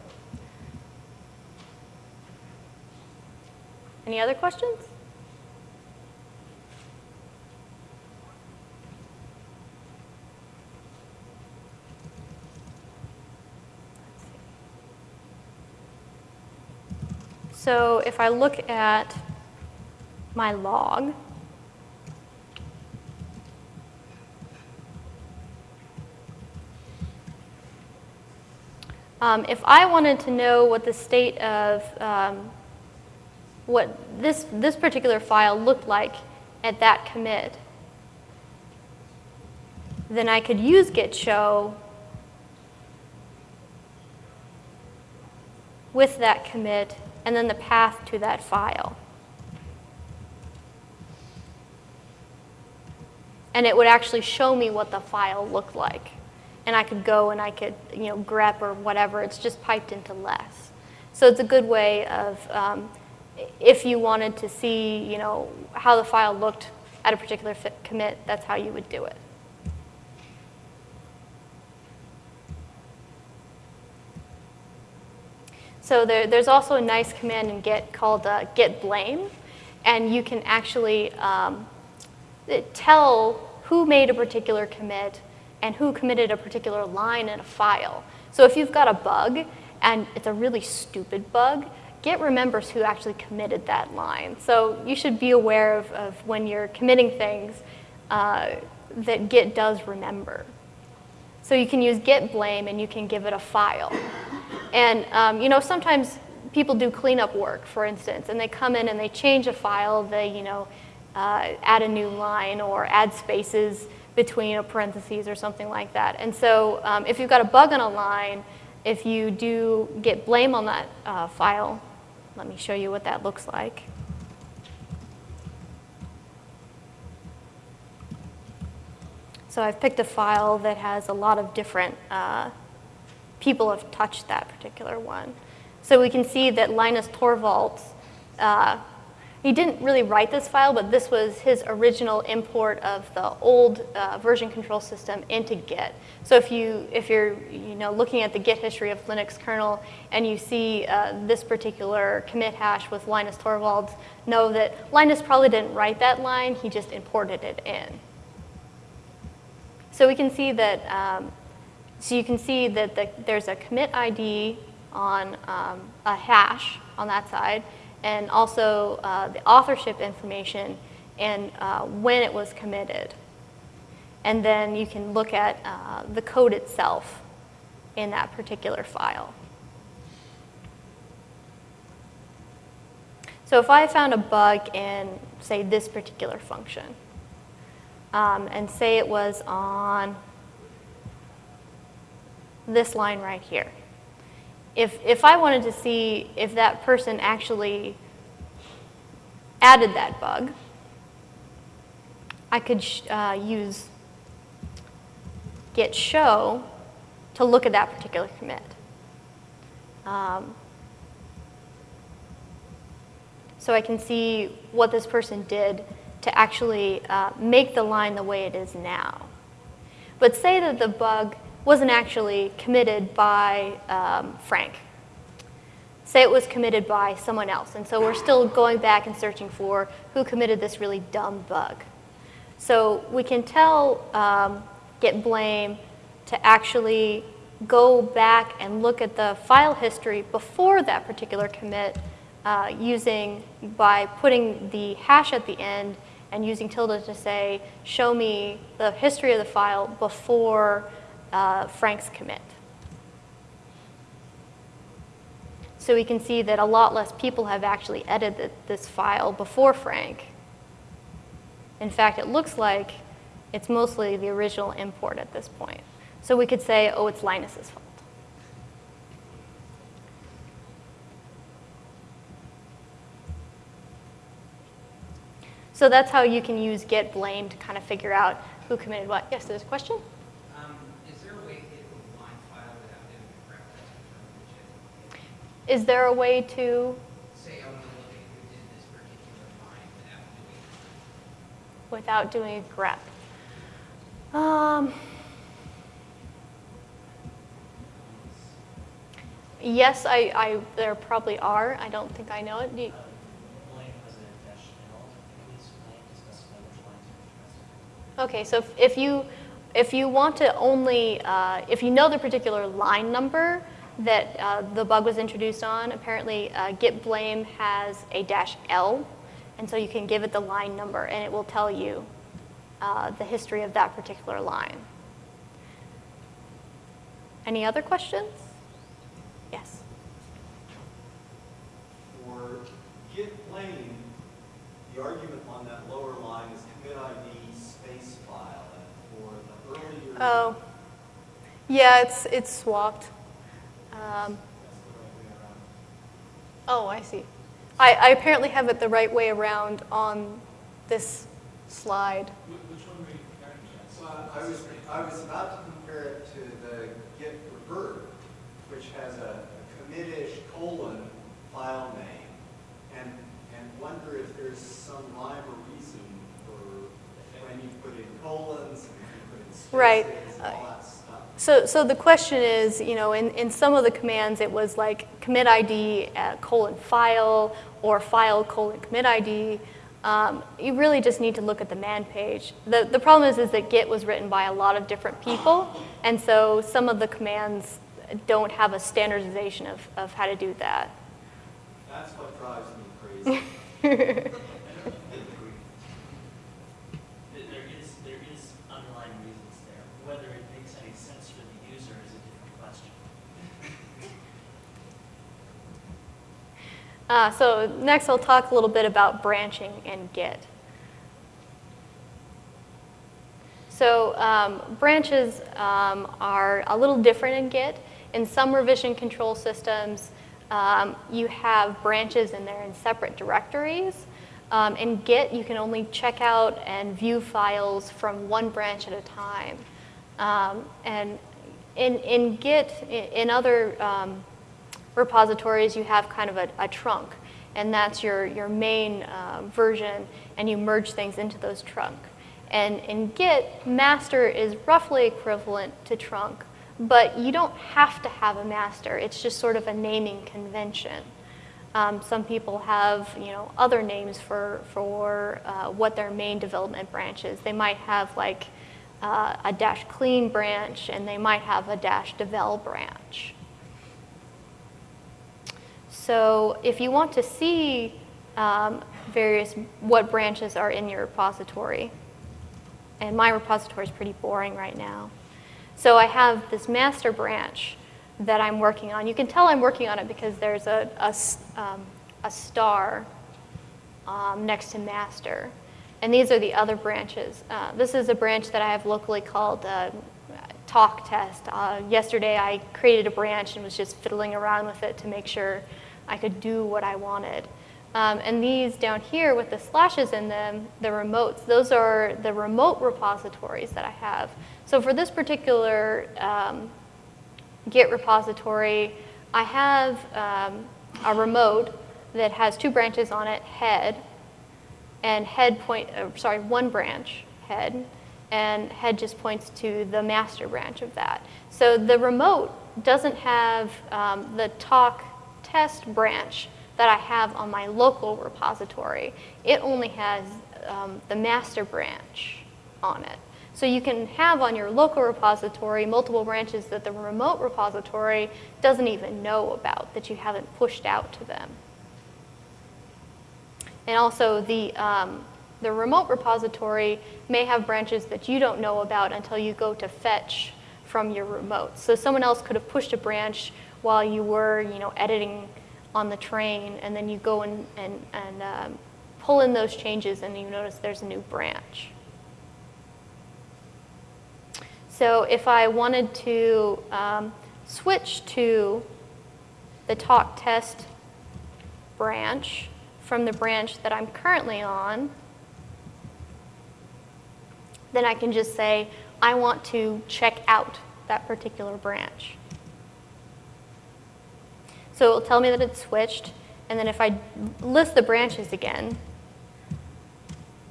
Any other questions? So if I look at my log, um, if I wanted to know what the state of um, what this, this particular file looked like at that commit, then I could use git show with that commit and then the path to that file. And it would actually show me what the file looked like. And I could go and I could, you know, grep or whatever. It's just piped into less. So it's a good way of, um, if you wanted to see, you know, how the file looked at a particular commit, that's how you would do it. So there, there's also a nice command in Git called uh, git blame, and you can actually um, tell who made a particular commit and who committed a particular line in a file. So if you've got a bug and it's a really stupid bug, Git remembers who actually committed that line. So you should be aware of, of when you're committing things uh, that Git does remember. So you can use git blame and you can give it a file. And um, you know, sometimes people do cleanup work, for instance, and they come in and they change a file, they you know, uh, add a new line or add spaces between a parentheses or something like that. And so um, if you've got a bug on a line, if you do git blame on that uh, file, let me show you what that looks like. So I've picked a file that has a lot of different uh, people have touched that particular one. So we can see that Linus Torvalds, uh, he didn't really write this file, but this was his original import of the old uh, version control system into Git. So if, you, if you're you know, looking at the Git history of Linux kernel and you see uh, this particular commit hash with Linus Torvalds, know that Linus probably didn't write that line, he just imported it in. So we can see that, um, so you can see that the, there's a commit ID on um, a hash on that side, and also uh, the authorship information and uh, when it was committed. And then you can look at uh, the code itself in that particular file. So if I found a bug in, say, this particular function, um, and say it was on this line right here. if, if I wanted to see if that person actually added that bug, I could uh, use git show to look at that particular commit. Um, so I can see what this person did to actually uh, make the line the way it is now. But say that the bug wasn't actually committed by um, Frank. Say it was committed by someone else. And so we're still going back and searching for who committed this really dumb bug. So we can tell um, git blame to actually go back and look at the file history before that particular commit uh, using by putting the hash at the end and using tilde to say, show me the history of the file before uh, Frank's commit. So we can see that a lot less people have actually edited this file before Frank. In fact, it looks like it's mostly the original import at this point. So we could say, oh, it's Linus's fault. So that's how you can use git blame to kind of figure out who committed what. Yes, there's a question? Um, is there a way to hit the line file without doing a correct test confirm Is there a way to, Say I want to look at who did this particular line without doing a grep? Um, yes, I, I, there probably are. I don't think I know it. You- Blame has a dash L, please blame to specify which lines are interested. Okay, so if- if you, if you want to only, uh, if you know the particular line number that uh, the bug was introduced on, apparently uh, git blame has a dash L, and so you can give it the line number, and it will tell you uh, the history of that particular line. Any other questions? Yes. For git blame, the argument on that lower line is commit ID space file. And for the earlier. Oh, yeah, it's, it's swapped. Um, That's the right way around. Oh, I see. I, I apparently have it the right way around on this slide. Which one were you comparing to? Well, I was, I was about to compare it to the git revert, which has a commit-ish colon file name, and, and wonder if there's some rhyme or reason for when you put in colons, and when you put in spaces, Right. and all that stuff. So, so the question is, you know, in, in some of the commands, it was like commit ID uh, colon file or file colon commit ID. Um, you really just need to look at the man page. The, the problem is, is that Git was written by a lot of different people, and so some of the commands don't have a standardization of, of how to do that. That's what drives me crazy. [LAUGHS] There there is, there is underlying reasons there. Whether it makes any sense for the user is a different question. Uh, so next I'll talk a little bit about branching and Git. So um, branches um, are a little different in Git. In some revision control systems, um, you have branches and they're in separate directories. Um, in Git, you can only check out and view files from one branch at a time. Um, and in, in Git, in, in other um, repositories, you have kind of a, a trunk, and that's your, your main uh, version, and you merge things into those trunk. And in Git, master is roughly equivalent to trunk, but you don't have to have a master. It's just sort of a naming convention. Um, some people have, you know, other names for, for uh, what their main development branch is. They might have like uh, a dash clean branch, and they might have a dash devel branch. So if you want to see um, various, what branches are in your repository, and my repository is pretty boring right now. So I have this master branch that I'm working on. You can tell I'm working on it because there's a, a um, a star um, next to master. And these are the other branches. Uh, this is a branch that I have locally called uh, talk test. Uh, yesterday, I created a branch and was just fiddling around with it to make sure I could do what I wanted. Um, and these down here with the slashes in them, the remotes, those are the remote repositories that I have. So for this particular um, Git repository, I have um, a remote that has two branches on it, head, and head point, uh, sorry, one branch, head, and head just points to the master branch of that. So the remote doesn't have um, the talk test branch that I have on my local repository. It only has um, the master branch on it. So you can have on your local repository multiple branches that the remote repository doesn't even know about, that you haven't pushed out to them. And also the, um, the remote repository may have branches that you don't know about until you go to fetch from your remote. So someone else could have pushed a branch while you were, you know, editing on the train, and then you go and, and, and um, pull in those changes and you notice there's a new branch. So if I wanted to um, switch to the talk test branch from the branch that I'm currently on, then I can just say, I want to check out that particular branch. So it will tell me that it's switched, and then if I list the branches again,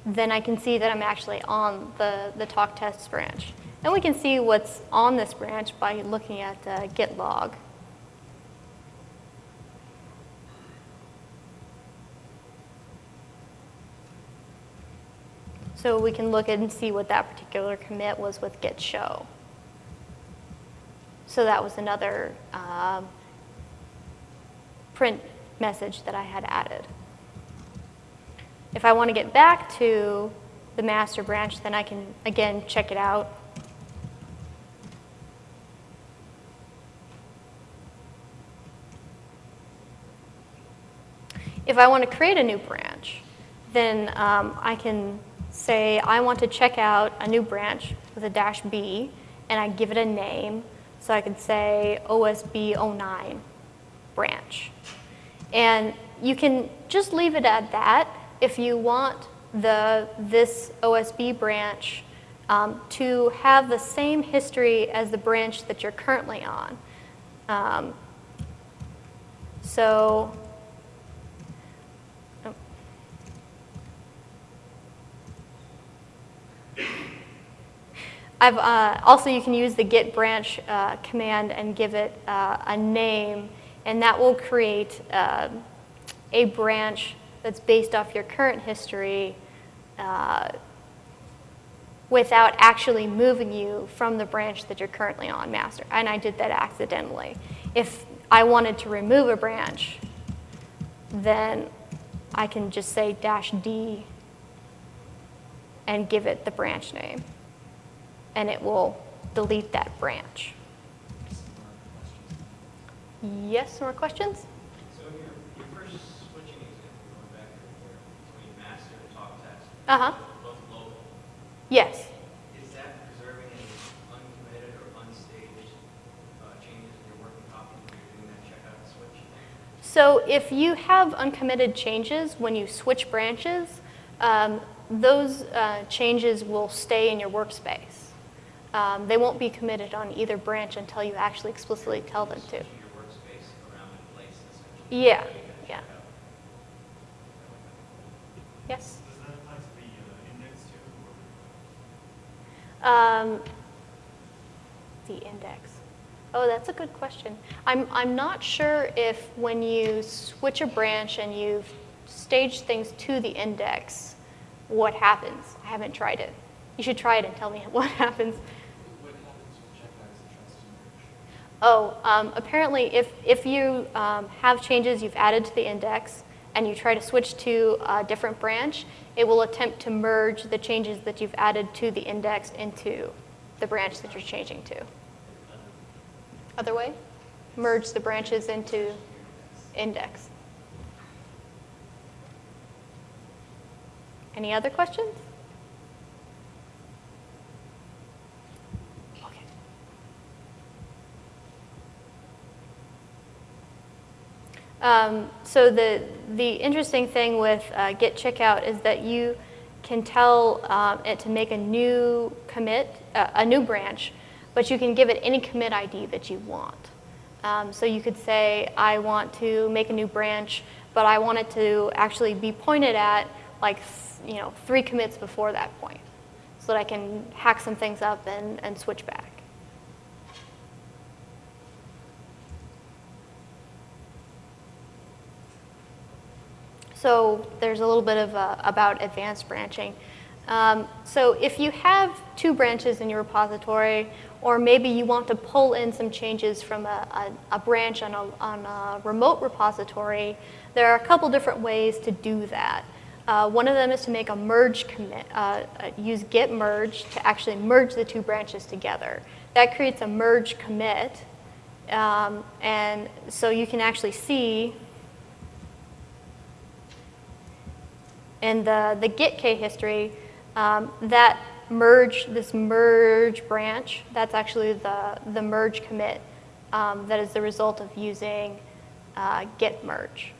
then I can see that I'm actually on the, the talk tests branch. And we can see what's on this branch by looking at uh, git log. So we can look and see what that particular commit was with git show. So that was another um, print message that I had added. If I want to get back to the master branch, then I can, again, check it out. If I want to create a new branch, then um, I can say I want to check out a new branch with a dash B, and I give it a name. So I could say OSB 09 branch. And you can just leave it at that if you want the, this OSB branch um, to have the same history as the branch that you're currently on. Um, so, oh. I've, uh, also, you can use the git branch uh, command and give it uh, a name, and that will create uh, a branch that's based off your current history uh, without actually moving you from the branch that you're currently on, master. And I did that accidentally. If I wanted to remove a branch, then I can just say dash D and give it the branch name and it will delete that branch. Yes, more questions? So your, your first switching example, going back between master and talk test. Uh-huh. Both local. Yes. Is that preserving any uncommitted or unstaged uh, changes in your working copy when you're doing that checkout and switch? So if you have uncommitted changes when you switch branches, um, those uh, changes will stay in your workspace. Um, they won't be committed on either branch until you actually explicitly tell them to. Uh, index too? Um, the index. Oh, that's a good question. I'm, I'm not sure if when you switch a branch and you've staged things to the index, what happens. I haven't tried it. You should try it and tell me [LAUGHS] what happens. What happens with checkout as a trusted merge? Oh, um, apparently if, if you um, have changes you've added to the index and you try to switch to a different branch, it will attempt to merge the changes that you've added to the index into the branch that you're changing to. Other way? Merge the branches into index. Any other questions? Okay. Um, so the, the interesting thing with uh, git checkout is that you can tell um, it to make a new commit, uh, a new branch, but you can give it any commit ID that you want. Um, so you could say, I want to make a new branch, but I want it to actually be pointed at like, you know, three commits before that point, so that I can hack some things up and, and switch back. So there's a little bit of uh, about advanced branching. Um, so if you have two branches in your repository, or maybe you want to pull in some changes from a, a, a branch on a, on a remote repository, there are a couple different ways to do that. Uh, one of them is to make a merge commit, uh, uh, use git merge to actually merge the two branches together. That creates a merge commit, um, and so you can actually see in the, the gitk history, um, that merge, this merge branch, that's actually the, the merge commit um, that is the result of using uh, git merge.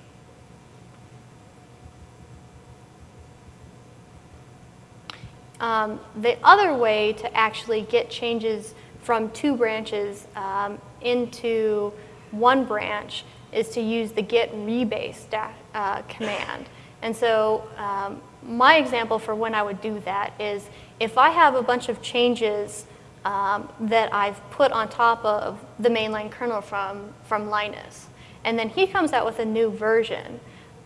Um, the other way to actually get changes from two branches um, into one branch is to use the git rebase uh, command. And so um, my example for when I would do that is if I have a bunch of changes um, that I've put on top of the mainline kernel from, from Linus, and then he comes out with a new version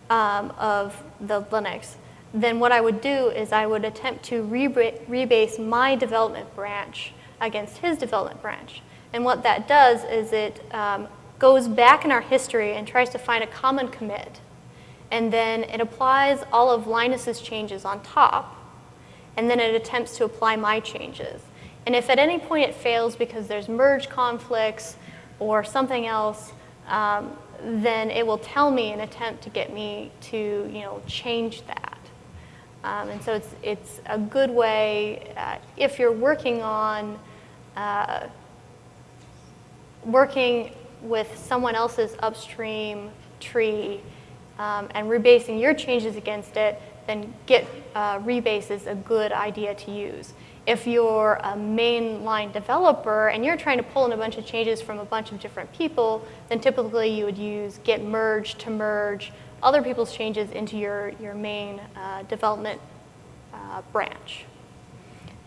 um, of the Linux, then what I would do is I would attempt to rebase my development branch against his development branch. And what that does is it um, goes back in our history and tries to find a common commit. And then it applies all of Linus's changes on top. And then it attempts to apply my changes. And if at any point it fails because there's merge conflicts or something else, um, then it will tell me and attempt to get me to you know, change that. Um, and so it's, it's a good way, uh, if you're working on uh, working with someone else's upstream tree um, and rebasing your changes against it, then git uh, rebase is a good idea to use. If you're a mainline developer and you're trying to pull in a bunch of changes from a bunch of different people, then typically you would use git merge to merge other people's changes into your, your main uh, development uh, branch.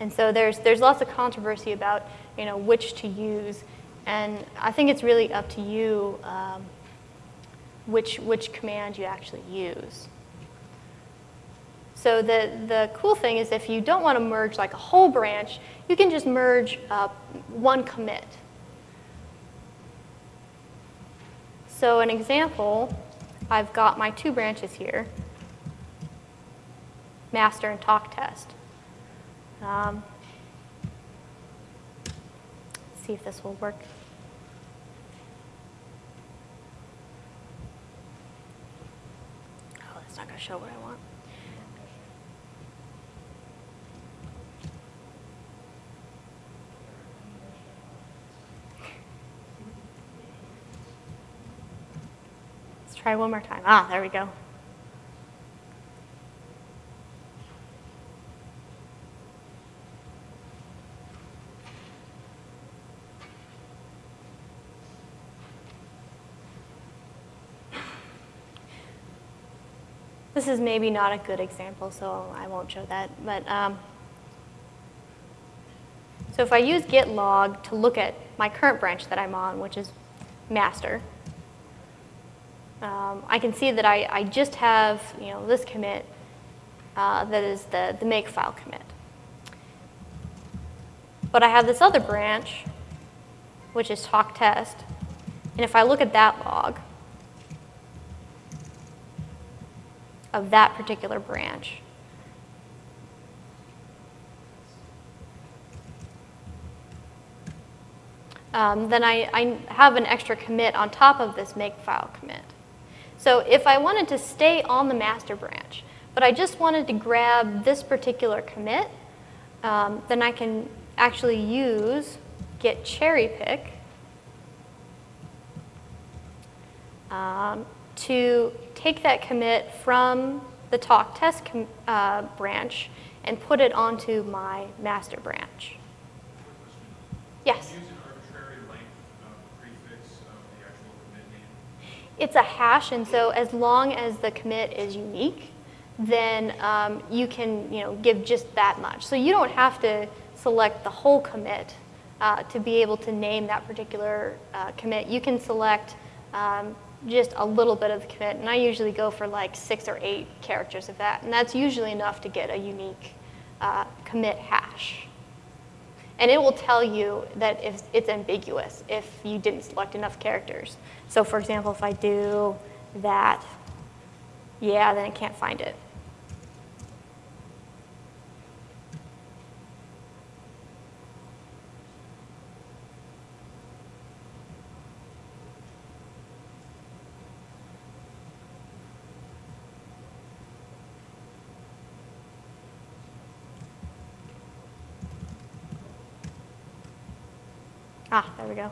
And so there's, there's lots of controversy about you know, which to use. And I think it's really up to you um, which, which command you actually use. So the, the cool thing is if you don't want to merge like a whole branch, you can just merge uh, one commit. So an example I've got my two branches here, master and talk test. Um, see if this will work. Oh, that's not going to show what I want. Let's try one more time. Ah, there we go. This is maybe not a good example, so I won't show that. But um, so if I use git log to look at my current branch that I'm on, which is master, um, I can see that I, I just have you know, this commit uh, that is the, the make file commit. But I have this other branch, which is talk test. And if I look at that log of that particular branch, um, then I, I have an extra commit on top of this make file commit. So if I wanted to stay on the master branch, but I just wanted to grab this particular commit, um, then I can actually use git cherry pick um, to take that commit from the talk test com- uh, branch and put it onto my master branch. Yes? Use an arbitrary length of prefix of the actual commit name. It's a hash, and so as long as the commit is unique, then um, you can you know, give just that much. So you don't have to select the whole commit uh, to be able to name that particular uh, commit. You can select um, just a little bit of the commit, and I usually go for like six or eight characters of that, and that's usually enough to get a unique uh, commit hash. And it will tell you that if it's ambiguous if you didn't select enough characters. So for example, if I do that, yeah, then it can't find it. Ah, there we go.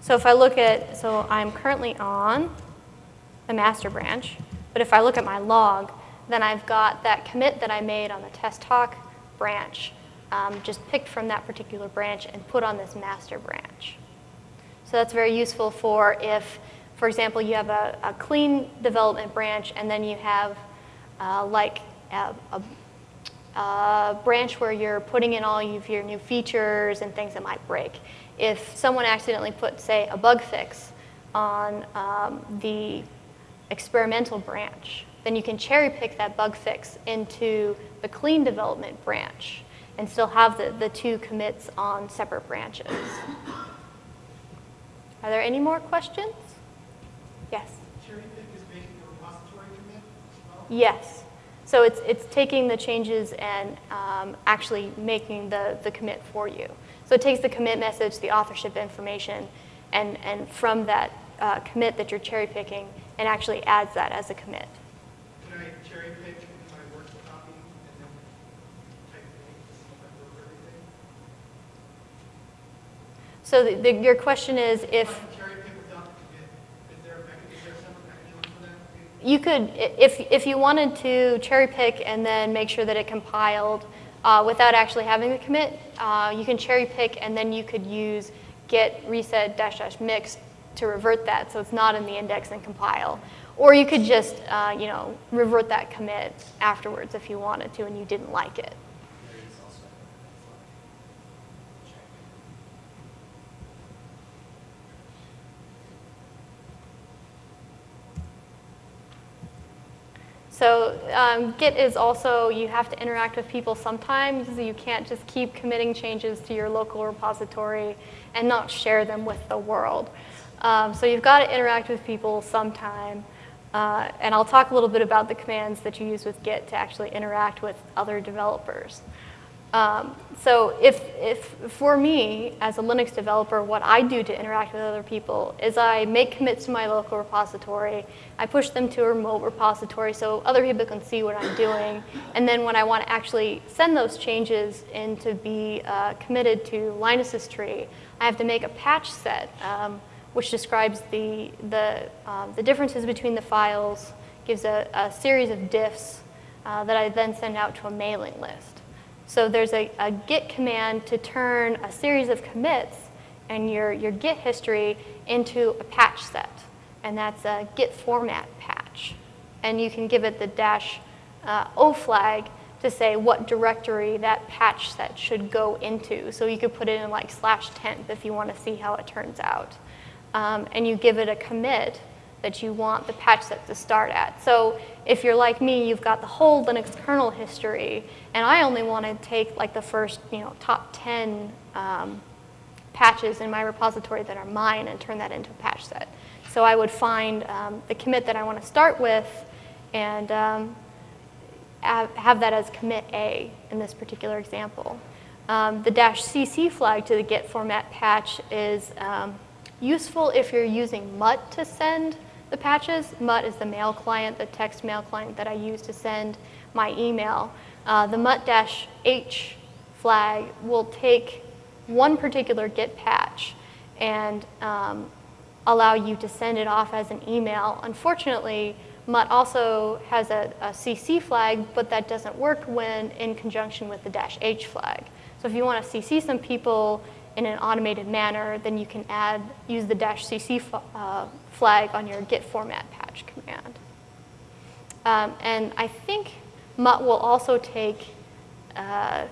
So if I look at, so I'm currently on the master branch, but if I look at my log, then I've got that commit that I made on the test talk branch, um, just picked from that particular branch and put on this master branch. So that's very useful for if, for example, you have a, a clean development branch and then you have uh, like a, a uh, branch where you're putting in all of your new features and things that might break. If someone accidentally put, say, a bug fix on um, the experimental branch, then you can cherry pick that bug fix into the clean development branch and still have the, the two commits on separate branches. Are there any more questions? Yes. Cherry pick is making a repository commit as well? Yes. So it's, it's taking the changes and um, actually making the, the commit for you. So it takes the commit message, the authorship information, and, and from that uh, commit that you're cherry picking, and actually adds that as a commit. Can I cherry pick my Word copy and then type it in to see if I wrote everything? So the, the, your question is if If I can cherry pick without the commit, is there a mechanism, is there a separate mechanism for that? You could, if, if you wanted to cherry pick and then make sure that it compiled uh, without actually having the commit, uh, you can cherry pick and then you could use git reset dash dash mix to revert that so it's not in the index and compile. Or you could just, uh, you know, revert that commit afterwards if you wanted to and you didn't like it. There is also a check. So um, Git is also, you have to interact with people sometimes. You can't just keep committing changes to your local repository and not share them with the world. Um, so you've got to interact with people sometime. Uh, and I'll talk a little bit about the commands that you use with Git to actually interact with other developers. Um, so if, if for me, as a Linux developer, what I do to interact with other people is I make commits to my local repository, I push them to a remote repository so other people can see what I'm doing, and then when I want to actually send those changes in to be uh, committed to Linus's tree, I have to make a patch set, um, which describes the, the, um, the differences between the files, gives a, a series of diffs uh, that I then send out to a mailing list. So there's a, a git command to turn a series of commits and your, your git history into a patch set. And that's a git format patch. And you can give it the dash uh, O flag to say what directory that patch set should go into. So you could put it in like slash temp if you want to see how it turns out. Um, and you give it a commit that you want the patch set to start at. So if you're like me, you've got the whole Linux kernel history, and I only want to take like the first, you know, top 10 um, patches in my repository that are mine and turn that into a patch set. So I would find um, the commit that I want to start with and um, have, that as commit A in this particular example. Um, the dash CC flag to the git format patch is um, useful if you're using Mutt to send the patches. Mutt is the mail client, the text mail client that I use to send my email. Uh, the mutt-h flag will take one particular git patch and um, allow you to send it off as an email. Unfortunately, Mutt also has a, a CC flag, but that doesn't work when in conjunction with the dash H flag. So if you want to CC some people in an automated manner, then you can add, use the dash CC uh, flag on your git format patch command. Um, and I think Mutt will also take, uh,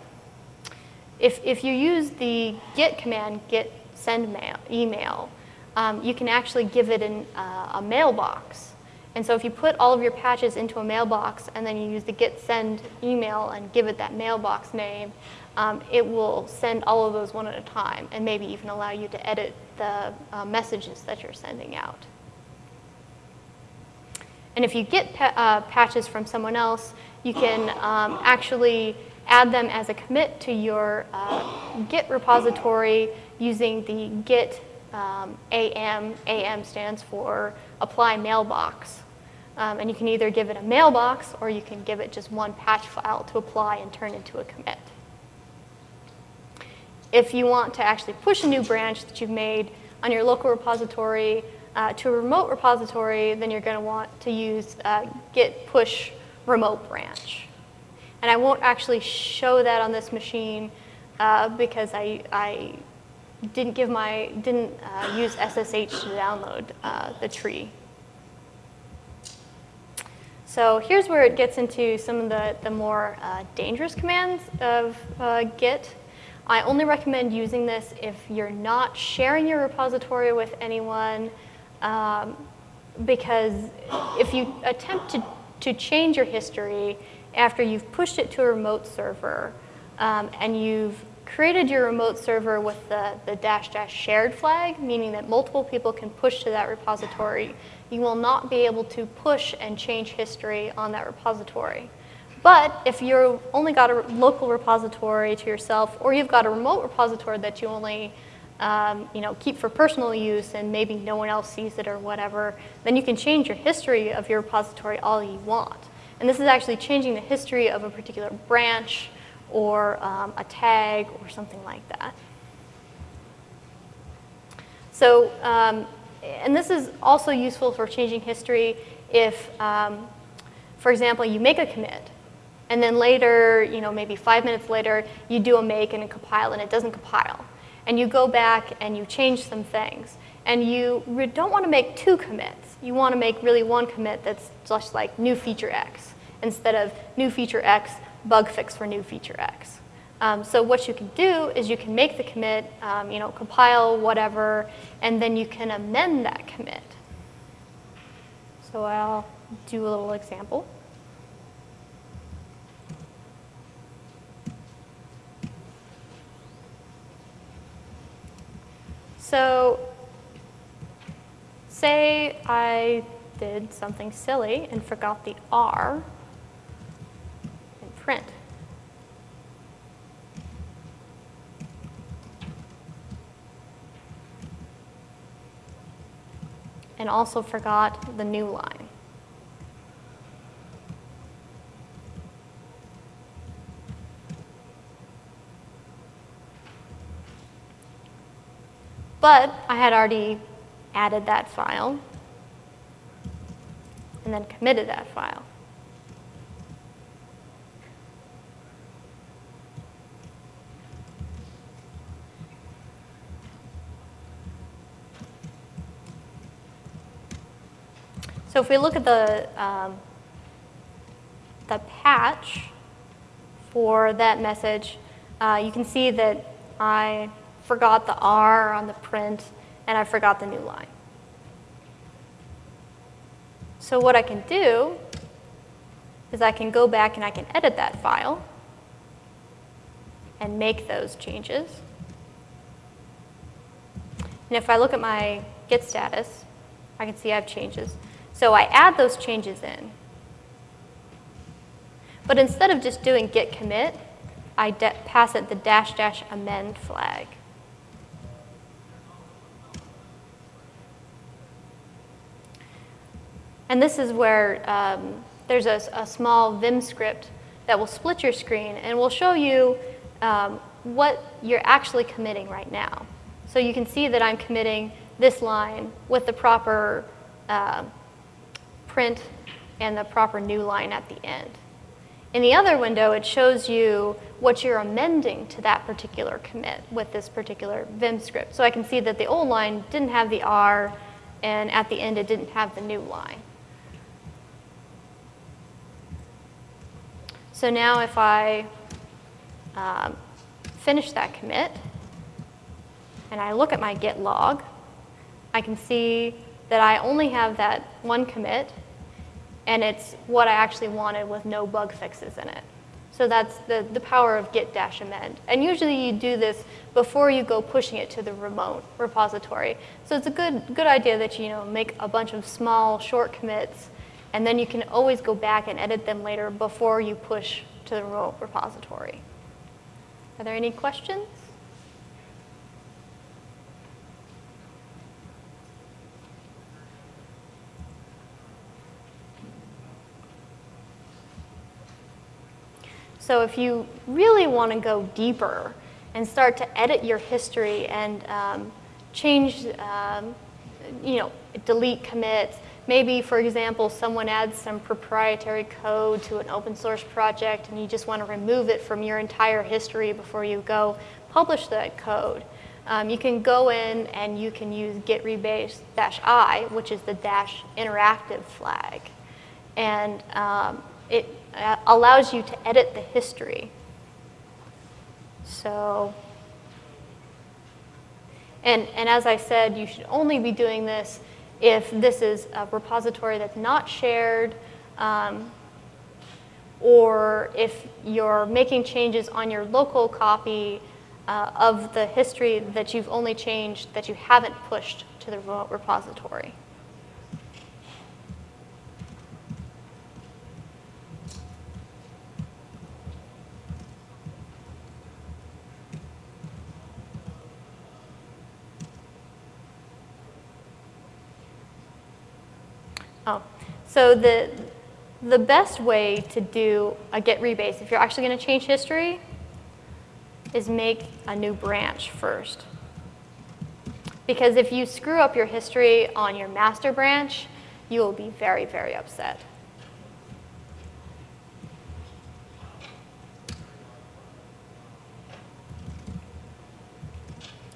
if, if you use the git command, git send mail, email, um, you can actually give it an, uh, a mailbox. And so if you put all of your patches into a mailbox and then you use the git send email and give it that mailbox name, um, it will send all of those one at a time and maybe even allow you to edit the uh, messages that you're sending out. And if you get pa uh, patches from someone else, you can um, actually add them as a commit to your uh, Git repository using the Git um, AM. AM stands for apply mailbox. Um, and you can either give it a mailbox or you can give it just one patch file to apply and turn into a commit. If you want to actually push a new branch that you've made on your local repository uh, to a remote repository, then you're going to want to use uh, git push remote branch. And I won't actually show that on this machine uh, because I, I didn't give my didn't uh, use SSH to download uh, the tree. So here's where it gets into some of the, the more dangerous commands of Git. I only recommend using this if you're not sharing your repository with anyone, um, because if you attempt to, to change your history after you've pushed it to a remote server um, and you've created your remote server with the, the dash dash shared flag, meaning that multiple people can push to that repository, you will not be able to push and change history on that repository. But if you've only got a local repository to yourself, or you've got a remote repository that you only um, you know, keep for personal use and maybe no one else sees it or whatever, then you can change your history of your repository all you want. And this is actually changing the history of a particular branch or um, a tag or something like that. So, um, and this is also useful for changing history if, um, for example, you make a commit and then later, you know, maybe five minutes later, you do a make and a compile and it doesn't compile. And you go back and you change some things. And you don't want to make two commits. You want to make really one commit that's just like new feature X instead of new feature X, bug fix for new feature X. Um, so what you can do is you can make the commit, um, you know, compile whatever, and then you can amend that commit. So I'll do a little example. So say I did something silly and forgot the R in print. And also forgot the new line. But I had already added that file and then committed that file. So if we look at the, um, the patch for that message, uh, you can see that I forgot the R on the print, and I forgot the new line. So what I can do is I can go back and I can edit that file and make those changes. And if I look at my git status, I can see I have changes. So I add those changes in. But instead of just doing git commit, I pass it the dash dash amend flag. And this is where um, there's a, a, small Vim script that will split your screen and will show you um, what you're actually committing right now. So you can see that I'm committing this line with the proper uh, print and the proper new line at the end. In the other window, it shows you what you're amending to that particular commit with this particular Vim script. So I can see that the old line didn't have the R, and at the end, it didn't have the new line. So now if I um, finish that commit, and I look at my git log, I can see that I only have that one commit, and it's what I actually wanted with no bug fixes in it. So that's the, the power of git dash amend. And usually you do this before you go pushing it to the remote repository. So it's a good, good idea that you, you know, make a bunch of small, short commits, and then you can always go back and edit them later before you push to the remote repository. Are there any questions? So if you really want to go deeper and start to edit your history and um, change, um, you know, delete commits, maybe, for example, someone adds some proprietary code to an open source project and you just want to remove it from your entire history before you go publish that code. Um, you can go in and you can use git rebase dash i, which is the dash interactive flag. And um, it uh, allows you to edit the history. So, and, and as I said, you should only be doing this if this is a repository that's not shared, um, or if you're making changes on your local copy uh, of the history that you've only changed that you haven't pushed to the remote repository. Oh, so the, the best way to do a git rebase, if you're actually going to change history, is make a new branch first. Because if you screw up your history on your master branch, you will be very, very upset.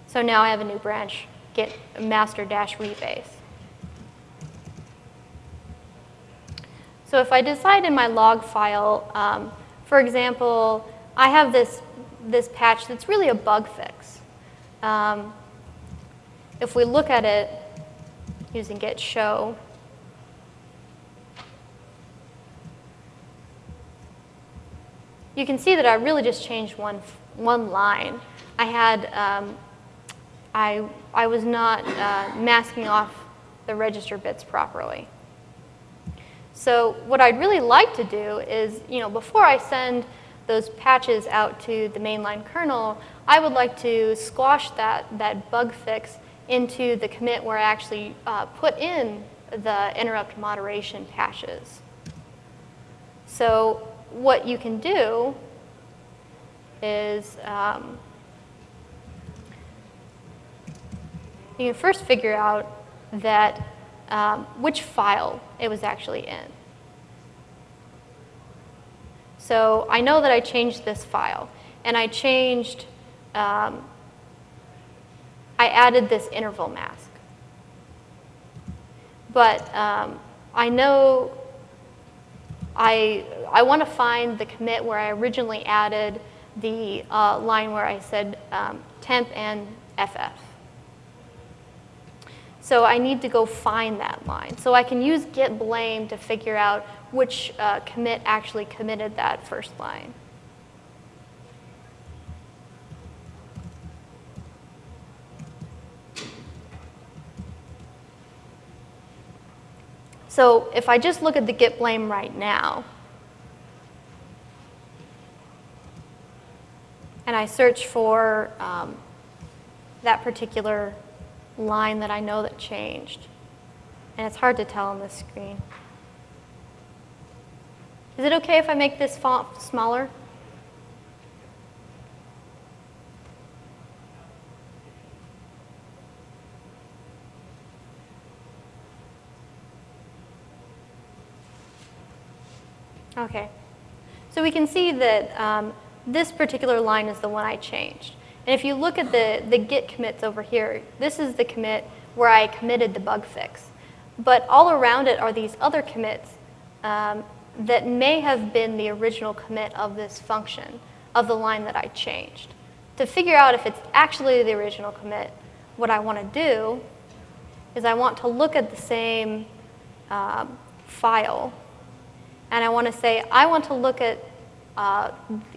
So now I have a new branch, git master dash rebase. So if I decide in my log file, um, for example, I have this, this patch that's really a bug fix. Um, if we look at it using git show, you can see that I really just changed one, one line. I had, um, I, I was not uh, masking off the register bits properly. So what I'd really like to do is, you know, before I send those patches out to the mainline kernel, I would like to squash that, that bug fix into the commit where I actually uh, put in the interrupt moderation patches. So what you can do is um, you can first figure out that um, which file it was actually in. So I know that I changed this file, and I changed, um, I added this interval mask. But um, I know I, I want to find the commit where I originally added the uh, line where I said um, temp and FF. So I need to go find that line. So I can use git blame to figure out which uh, commit actually committed that first line. So if I just look at the git blame right now, and I search for um, that particular line that I know that changed. And it's hard to tell on this screen. Is it okay if I make this font smaller? Okay. So we can see that um, this particular line is the one I changed. And if you look at the, the git commits over here, this is the commit where I committed the bug fix. But all around it are these other commits um, that may have been the original commit of this function, of the line that I changed. To figure out if it's actually the original commit, what I want to do is I want to look at the same um, file and I want to say, I want to look at, uh,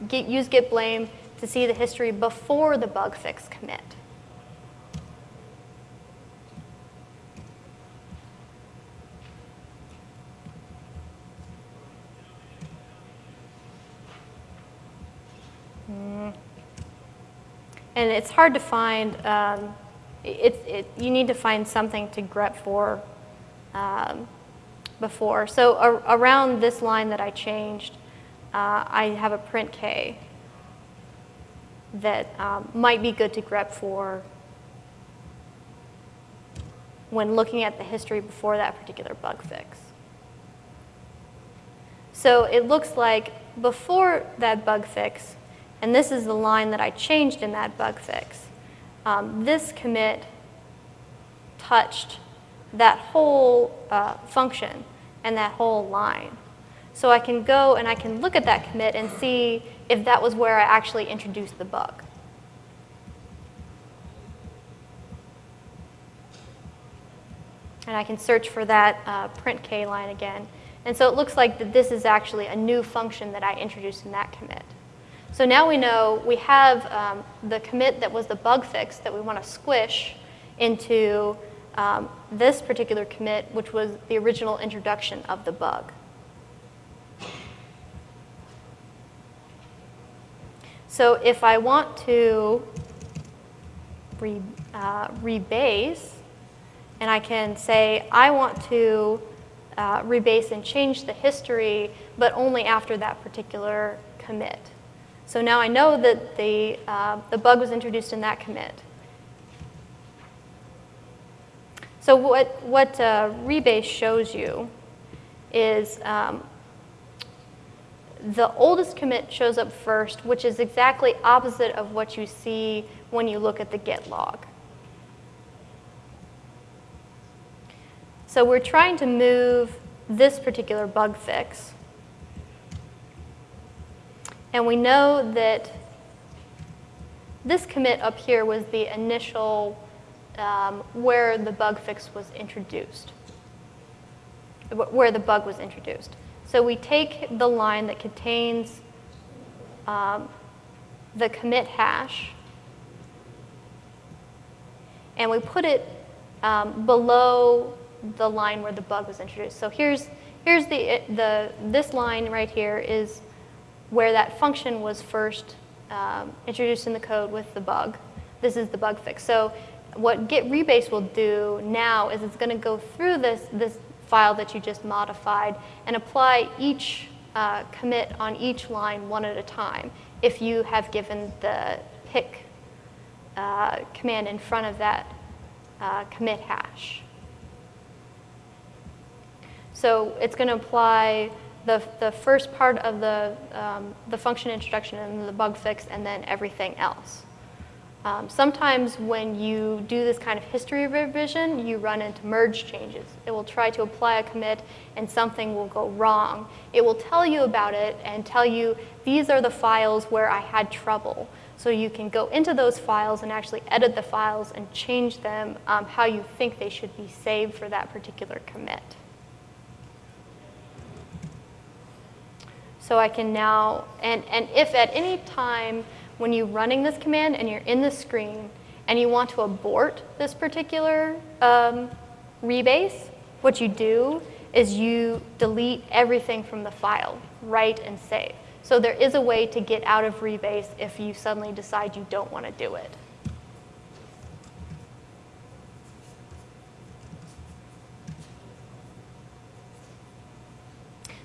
get, use git blame to see the history before the bug fix commit. Mm. And it's hard to find, um, it, it, you need to find something to grep for um, before. So ar around this line that I changed, uh, I have a printk that um, might be good to grep for when looking at the history before that particular bug fix. So it looks like before that bug fix, and this is the line that I changed in that bug fix, um, this commit touched that whole uh, function and that whole line. So I can go and I can look at that commit and see if that was where I actually introduced the bug. And I can search for that uh, printk line again. And so it looks like that this is actually a new function that I introduced in that commit. So now we know we have um, the commit that was the bug fix that we want to squish into um, this particular commit, which was the original introduction of the bug. So if I want to re, uh, rebase, and I can say, I want to uh, rebase and change the history, but only after that particular commit. So now I know that the, uh, the bug was introduced in that commit. So what, what uh, rebase shows you is um, the oldest commit shows up first, which is exactly opposite of what you see when you look at the git log. So we're trying to move this particular bug fix. And we know that this commit up here was the initial um, where the bug fix was introduced, where the bug was introduced. So we take the line that contains um, the commit hash, and we put it um, below the line where the bug was introduced. So here's, here's the, the, this line right here is where that function was first um, introduced in the code with the bug. This is the bug fix. So what git rebase will do now is it's going to go through this, this file that you just modified and apply each uh, commit on each line one at a time if you have given the pick uh, command in front of that uh, commit hash. So it's going to apply the, the first part of the, um, the function introduction and the bug fix and then everything else. Um, sometimes when you do this kind of history revision, you run into merge changes. It will try to apply a commit and something will go wrong. It will tell you about it and tell you these are the files where I had trouble. So you can go into those files and actually edit the files and change them um, how you think they should be saved for that particular commit. So I can now, and, and if at any time when you're running this command and you're in the screen and you want to abort this particular um, rebase, what you do is you delete everything from the file, write and save. So there is a way to get out of rebase if you suddenly decide you don't want to do it.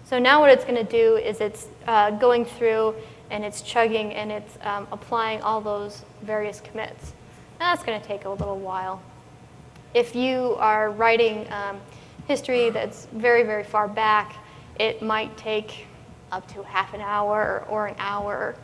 So now what it's going to do is it's uh, going through and it's chugging and it's um, applying all those various commits. And That's going to take a little while. If you are writing um, history that's very, very far back, it might take up to half an hour or an hour.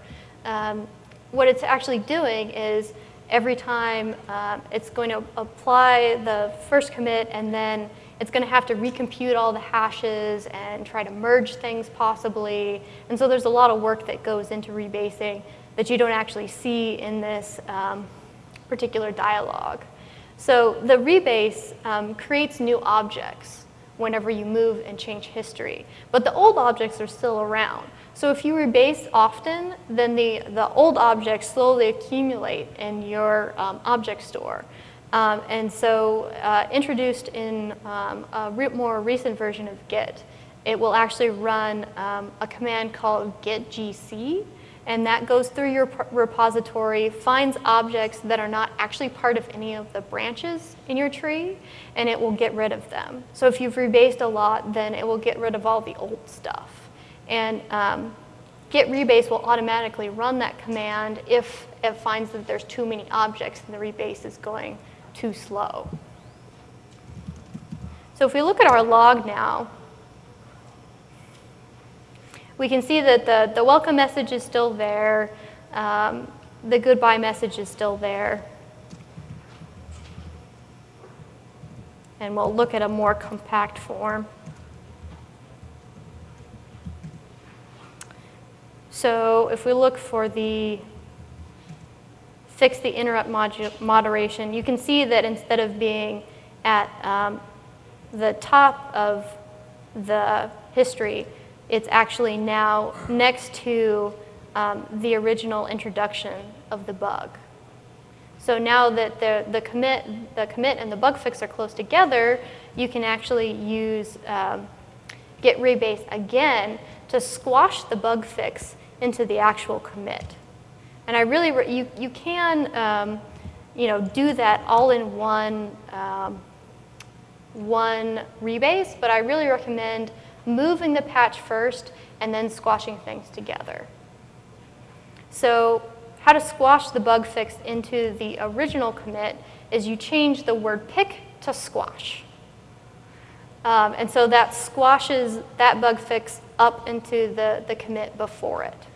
Um, what it's actually doing is every time um, it's going to apply the first commit and then it's going to have to recompute all the hashes and try to merge things possibly. And so there's a lot of work that goes into rebasing that you don't actually see in this um, particular dialog. So the rebase um, creates new objects whenever you move and change history. But the old objects are still around. So if you rebase often, then the, the old objects slowly accumulate in your um, object store. Um, and so uh, introduced in um, a re more recent version of Git, it will actually run um, a command called git gc, and that goes through your repository, finds objects that are not actually part of any of the branches in your tree, and it will get rid of them. So if you've rebased a lot, then it will get rid of all the old stuff. And um, git rebase will automatically run that command if it finds that there's too many objects and the rebase is going too slow. So if we look at our log now, we can see that the, the welcome message is still there. Um, the goodbye message is still there. And we'll look at a more compact form. So if we look for the fix the interrupt moderation, you can see that instead of being at um, the top of the history, it's actually now next to um, the original introduction of the bug. So now that the, the, commit, the commit and the bug fix are close together, you can actually use um, git rebase again to squash the bug fix into the actual commit. And I really, you, you can, um, you know, do that all in one, um, one rebase, but I really recommend moving the patch first and then squashing things together. So how to squash the bug fix into the original commit is you change the word pick to squash. Um, and so that squashes that bug fix up into the, the commit before it.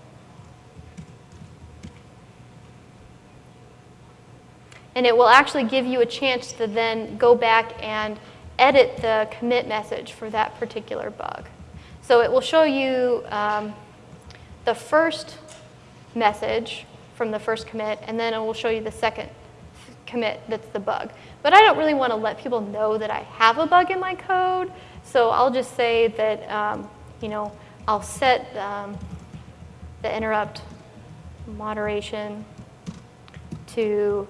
And it will actually give you a chance to then go back and edit the commit message for that particular bug. So it will show you um, the first message from the first commit, and then it will show you the second commit that's the bug. But I don't really want to let people know that I have a bug in my code, so I'll just say that, um, you know, I'll set um, the interrupt moderation to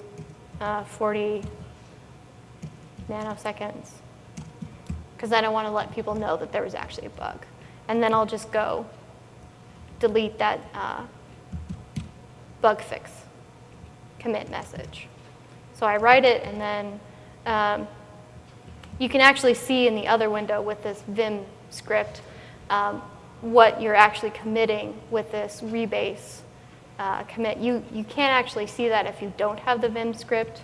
uh, 40 nanoseconds because I don't want to let people know that there was actually a bug. And then I'll just go delete that uh, bug fix commit message. So I write it and then um, you can actually see in the other window with this Vim script um, what you're actually committing with this rebase uh, commit. You, you can't actually see that if you don't have the Vim script.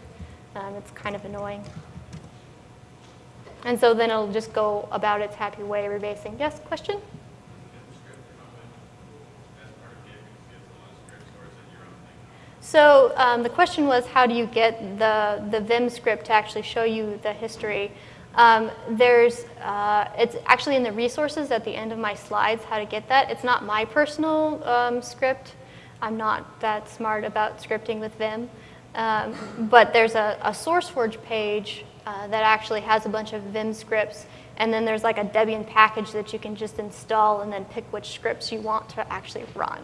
Um, it's kind of annoying. And so then it'll just go about its happy way rebasing. Yes, question? So um, the question was, how do you get the, the Vim script to actually show you the history? Um, there's, uh, it's actually in the resources at the end of my slides how to get that. It's not my personal um, script. I'm not that smart about scripting with Vim. Um, but there's a, a SourceForge page uh, that actually has a bunch of Vim scripts. And then there's like a Debian package that you can just install and then pick which scripts you want to actually run.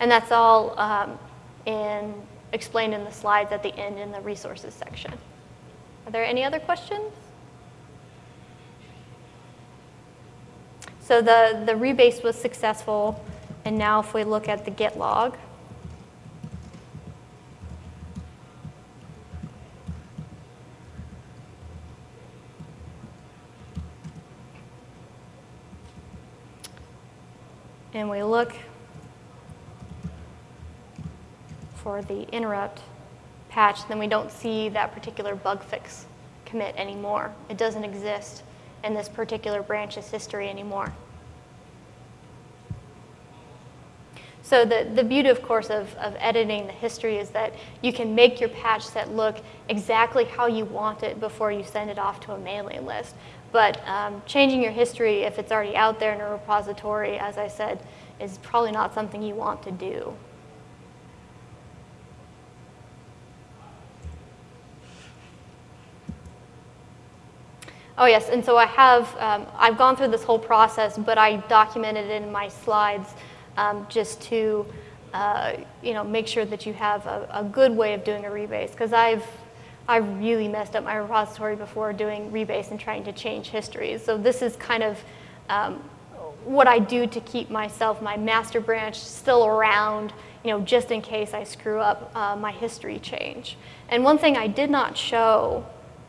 And that's all um, in, explained in the slides at the end in the resources section. Are there any other questions? So the, the rebase was successful. And now if we look at the git log, and we look for the interrupt patch, then we don't see that particular bug fix commit anymore. It doesn't exist in this particular branch's history anymore. So the, the beauty, of course, of, of editing the history is that you can make your patch set look exactly how you want it before you send it off to a mailing list. But um, changing your history, if it's already out there in a repository, as I said, is probably not something you want to do. Oh yes, and so I have, um, I've gone through this whole process, but I documented it in my slides um, just to, uh, you know, make sure that you have a, a good way of doing a rebase, because I've, I've really messed up my repository before doing rebase and trying to change histories. So this is kind of um, what I do to keep myself, my master branch still around, you know, just in case I screw up uh, my history change. And one thing I did not show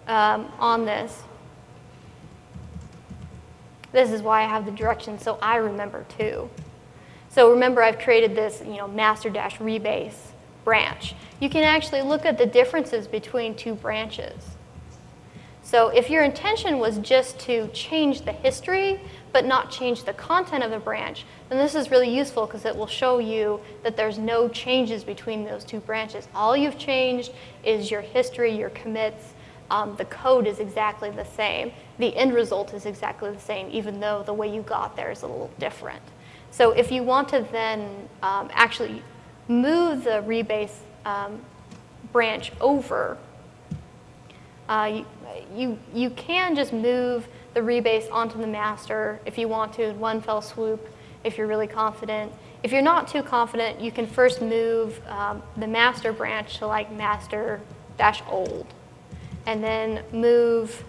um, on this this is why I have the directions so I remember too. So remember I've created this, you know, master-rebase branch. You can actually look at the differences between two branches. So if your intention was just to change the history, but not change the content of the branch, then this is really useful because it will show you that there's no changes between those two branches. All you've changed is your history, your commits, um, the code is exactly the same. The end result is exactly the same, even though the way you got there is a little different. So if you want to then um, actually move the rebase um, branch over, uh, you, you, can just move the rebase onto the master if you want to in one fell swoop, if you're really confident. If you're not too confident, you can first move um, the master branch to like master dash old and then move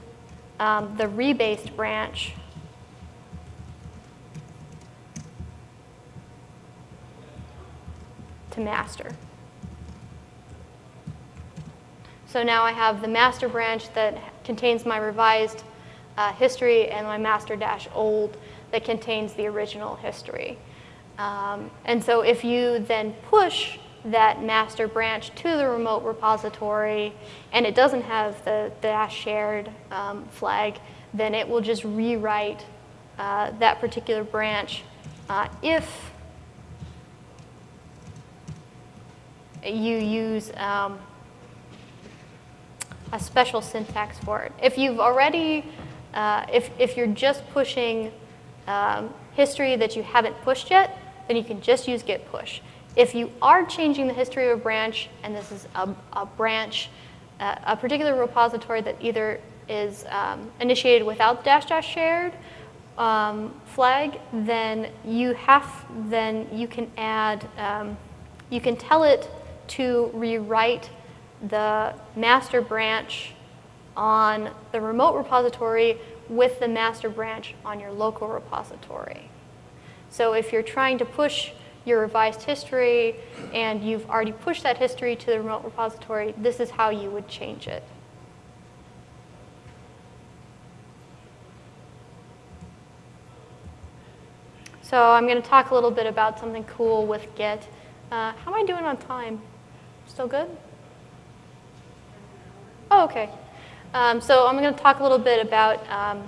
um, the rebased branch to master. So now I have the master branch that contains my revised uh, history and my master dash old that contains the original history. Um, and so if you then push that master branch to the remote repository and it doesn't have the, dash shared um, flag, then it will just rewrite uh, that particular branch uh, if you use um, a special syntax for it. If you've already, uh, if, if you're just pushing um, history that you haven't pushed yet, then you can just use git push. If you are changing the history of a branch, and this is a, a branch, uh, a particular repository that either is um, initiated without the dash dash shared um, flag, then you have, then you can add, um, you can tell it to rewrite the master branch on the remote repository with the master branch on your local repository. So if you're trying to push your revised history and you've already pushed that history to the remote repository, this is how you would change it. So I'm going to talk a little bit about something cool with Git. Uh, how am I doing on time? Still good? Oh, okay. Um, so I'm going to talk a little bit about um,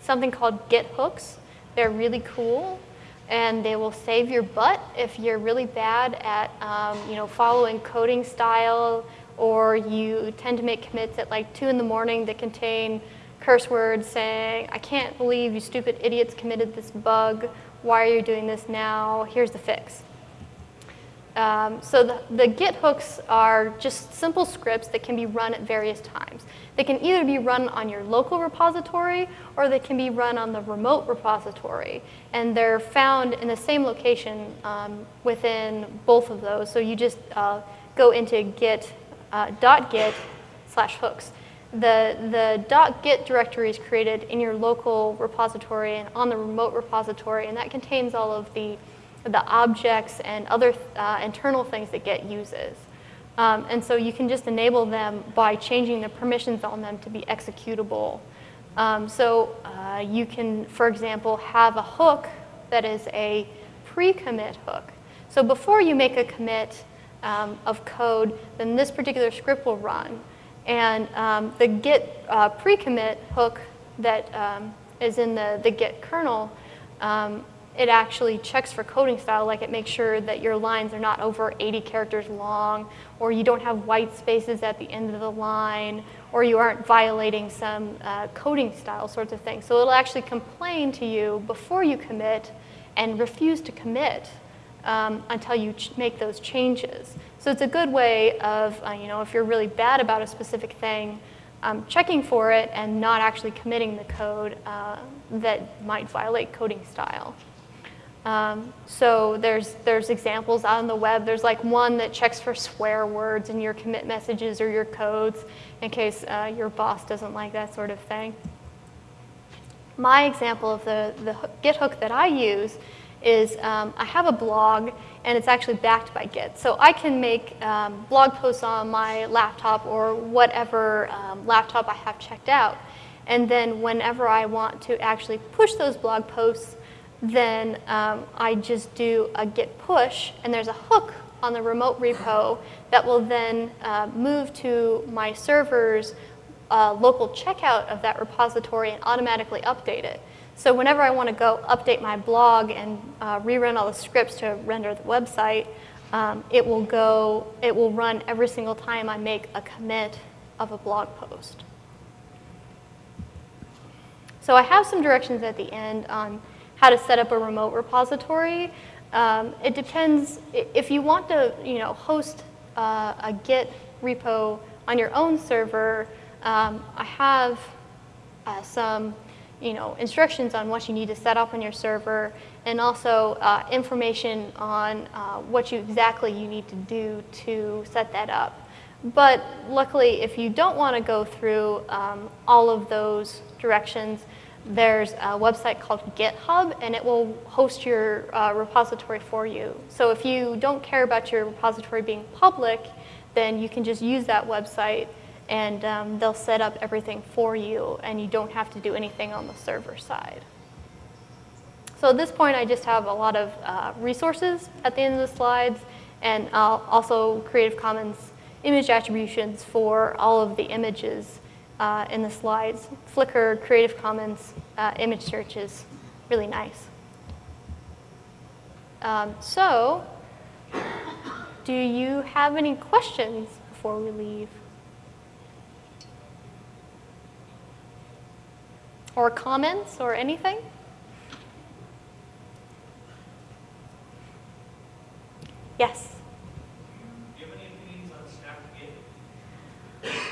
something called Git hooks. They're really cool and they will save your butt if you're really bad at um, you know, following coding style or you tend to make commits at like 2 in the morning that contain curse words saying, I can't believe you stupid idiots committed this bug. Why are you doing this now? Here's the fix. Um, so the, the Git hooks are just simple scripts that can be run at various times. They can either be run on your local repository or they can be run on the remote repository. And they're found in the same location um, within both of those. So you just uh, go into git, uh, .git slash hooks. The, the .git directory is created in your local repository and on the remote repository, and that contains all of the the objects and other uh, internal things that Git uses. Um, and so you can just enable them by changing the permissions on them to be executable. Um, so uh, you can, for example, have a hook that is a pre-commit hook. So before you make a commit um, of code, then this particular script will run. And um, the git uh, pre-commit hook that um, is in the, the git kernel um, it actually checks for coding style, like it makes sure that your lines are not over 80 characters long, or you don't have white spaces at the end of the line, or you aren't violating some uh, coding style sorts of things. So it'll actually complain to you before you commit and refuse to commit um, until you make those changes. So it's a good way of, uh, you know, if you're really bad about a specific thing, um, checking for it and not actually committing the code uh, that might violate coding style. Um, so there's, there's examples on the web. There's like one that checks for swear words in your commit messages or your codes in case uh, your boss doesn't like that sort of thing. My example of the, the Git hook that I use is um, I have a blog and it's actually backed by Git. So I can make um, blog posts on my laptop or whatever um, laptop I have checked out. And then whenever I want to actually push those blog posts, then um, I just do a git push, and there's a hook on the remote repo that will then uh, move to my server's uh, local checkout of that repository and automatically update it. So whenever I want to go update my blog and uh, rerun all the scripts to render the website, um, it will go, it will run every single time I make a commit of a blog post. So I have some directions at the end on how to set up a remote repository. Um, it depends, if you want to, you know, host uh, a Git repo on your own server, um, I have uh, some, you know, instructions on what you need to set up on your server and also uh, information on uh, what you exactly you need to do to set that up. But luckily, if you don't want to go through um, all of those directions, there's a website called GitHub, and it will host your uh, repository for you. So if you don't care about your repository being public, then you can just use that website, and um, they'll set up everything for you, and you don't have to do anything on the server side. So at this point, I just have a lot of uh, resources at the end of the slides, and uh, also Creative Commons image attributions for all of the images uh, in the slides. Flickr, Creative Commons uh, image search is really nice. Um, so, do you have any questions before we leave? Or comments or anything? Yes. Do you have any opinions on stacked Git?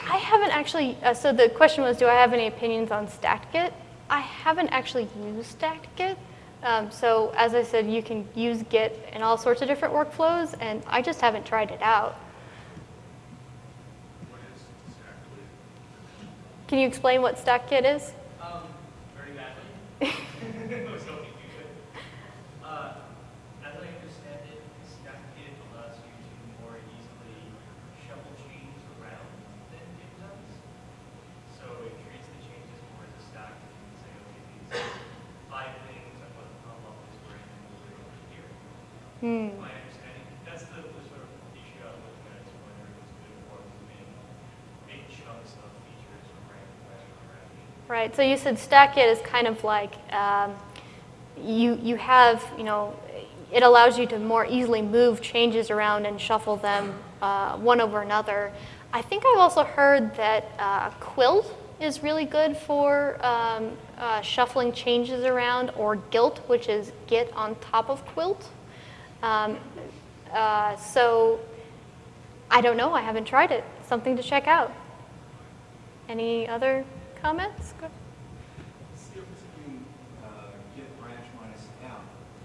I haven't actually, uh, so the question was, do I have any opinions on stacked Git? I haven't actually used stacked Git. Um, so as I said, you can use Git in all sorts of different workflows, and I just haven't tried it out. Exactly? Can you explain what stacked Git is? Um, very badly. [LAUGHS] I was hoping you could. Uh, as I understand it, stacked Git allows you to more easily shuffle changes around than Git does. So it treats the changes more as a stack. You can say, okay, these five things, I put them all up this brand and move it over here. Hmm. My understanding, that's the, the sort of issue I was looking at, is whether it was good for moving big chunks of features around, around, around. Right, so you said stack Git is kind of like um, you, you have, you know, it allows you to more easily move changes around and shuffle them uh, one over another. I think I've also heard that uh, Quilt is really good for um, uh, shuffling changes around, or Guilt, which is Git on top of Quilt. Um, uh, so I don't know, I haven't tried it. Something to check out. Any other comments? Go- What's the difference between uh, git branch minus m,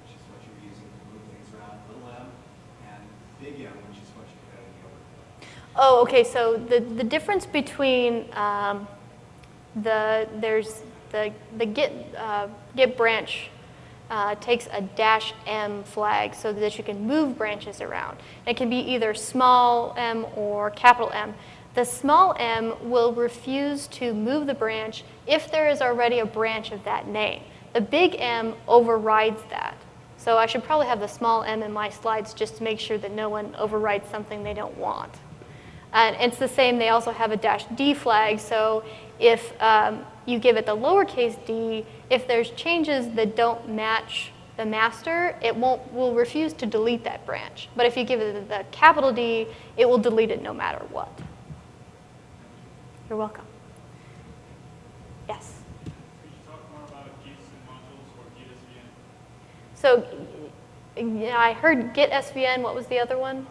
which is what you're using to move things around, little m, and big M, which is what you're cutting over? Oh, okay, so the, the difference between um, the, there's the, the Git, uh, Git branch uh, takes a dash M flag so that you can move branches around. It can be either small m or capital M. The small m will refuse to move the branch if there is already a branch of that name. The big M overrides that. So I should probably have the small m in my slides just to make sure that no one overrides something they don't want. And it's the same, they also have a dash D flag, so if um, you give it the lowercase d, if there's changes that don't match the master, it won't, will refuse to delete that branch. But if you give it the capital D, it will delete it no matter what. You're welcome. Yes? Could you talk more about Git modules or Git SVN? So yeah, I heard Git SVN. What was the other one?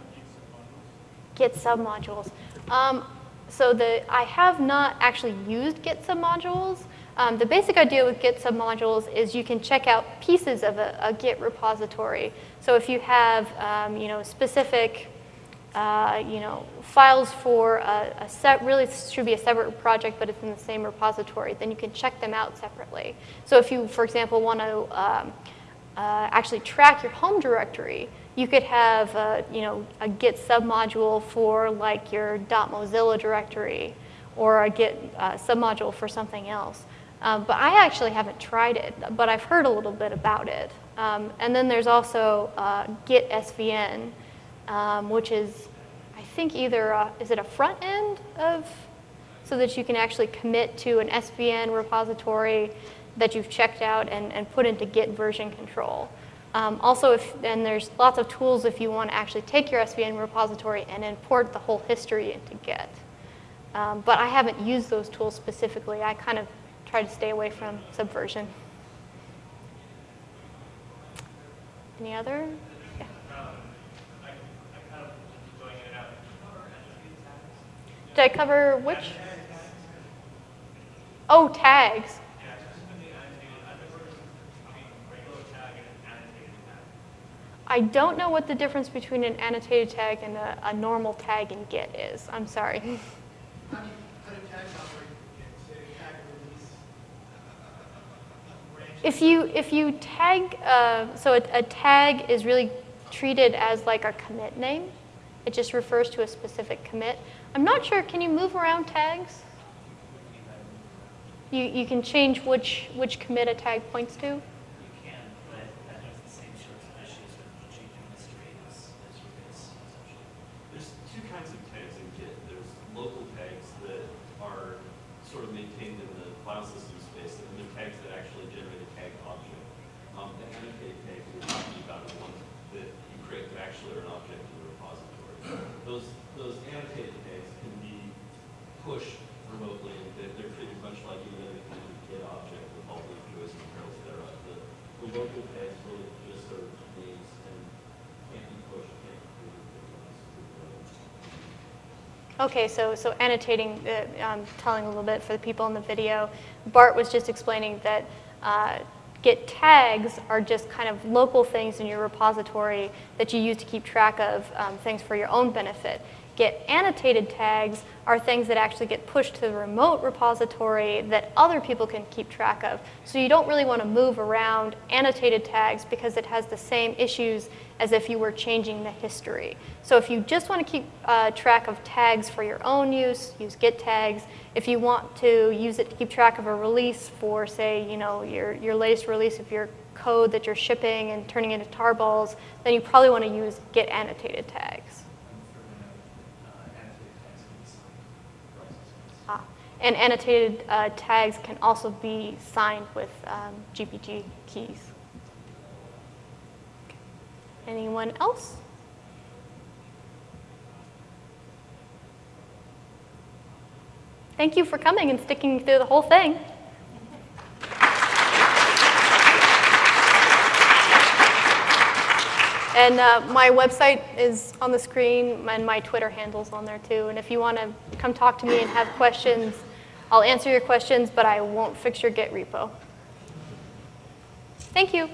Git submodules. Um, so the, I have not actually used Git submodules. Um, the basic idea with Git submodules is you can check out pieces of a, a Git repository. So if you have, um, you know, specific, uh, you know, files for a, a set, really should be a separate project, but it's in the same repository, then you can check them out separately. So if you, for example, want to um, uh, actually track your home directory, you could have, a, you know, a Git submodule for like your .mozilla directory, or a Git uh, submodule for something else. Um, but I actually haven't tried it, but I've heard a little bit about it. Um, and then there's also uh, Git SVN, um, which is, I think either, a, is it a front end of, so that you can actually commit to an SVN repository that you've checked out and, and put into Git version control. Um, also, if, and there's lots of tools if you want to actually take your SVN repository and import the whole history into Git. Um, but I haven't used those tools specifically. I kind of try to stay away from Subversion. Any other? Yeah. Did I cover which? Oh, tags. Yeah, specifically annotated. I've never between regular tag and an annotated tag. I don't know what the difference between an annotated tag and a, a normal tag in Git is. I'm sorry. How do you, how do tags operate in, say, tag release? branch? If you if you tag, uh, so a, a tag is really treated as like a commit name. It just refers to a specific commit. I'm not sure. Can you move around tags? You you can change which which commit a tag points to. You can, but that has the same sorts of issues with changing history as, as rebase, essentially. There's two kinds of tags in Git. There's local tags that are sort of maintained in the file system space, and then there are tags that actually generate a tag object. Um, the annotated tag we're talking about is one that you create that actually are an object in the repository. Those, those annotated tags can be pushed remotely, and they're, they're treated much like any other kind of Git object with all the joys and perils thereof. The, the local tags really just are names and can't be pushed, can't be created. Okay, so so annotating, uh, um, telling a little bit for the people in the video. Bart was just explaining that uh, Git tags are just kind of local things in your repository that you use to keep track of um, things for your own benefit. Git annotated tags are things that actually get pushed to the remote repository that other people can keep track of. So you don't really want to move around annotated tags because it has the same issues as if you were changing the history. So if you just want to keep uh, track of tags for your own use, use Git tags. If you want to use it to keep track of a release for, say, you know, your, your latest release of your code that you're shipping and turning into tarballs, then you probably want to use Git annotated tags. Ah, and annotated uh, tags can also be signed with um, GPG keys. Anyone else? Thank you for coming and sticking through the whole thing. And uh, my website is on the screen, and my Twitter handle's on there too. And if you want to come talk to me and have questions, I'll answer your questions, but I won't fix your Git repo. Thank you.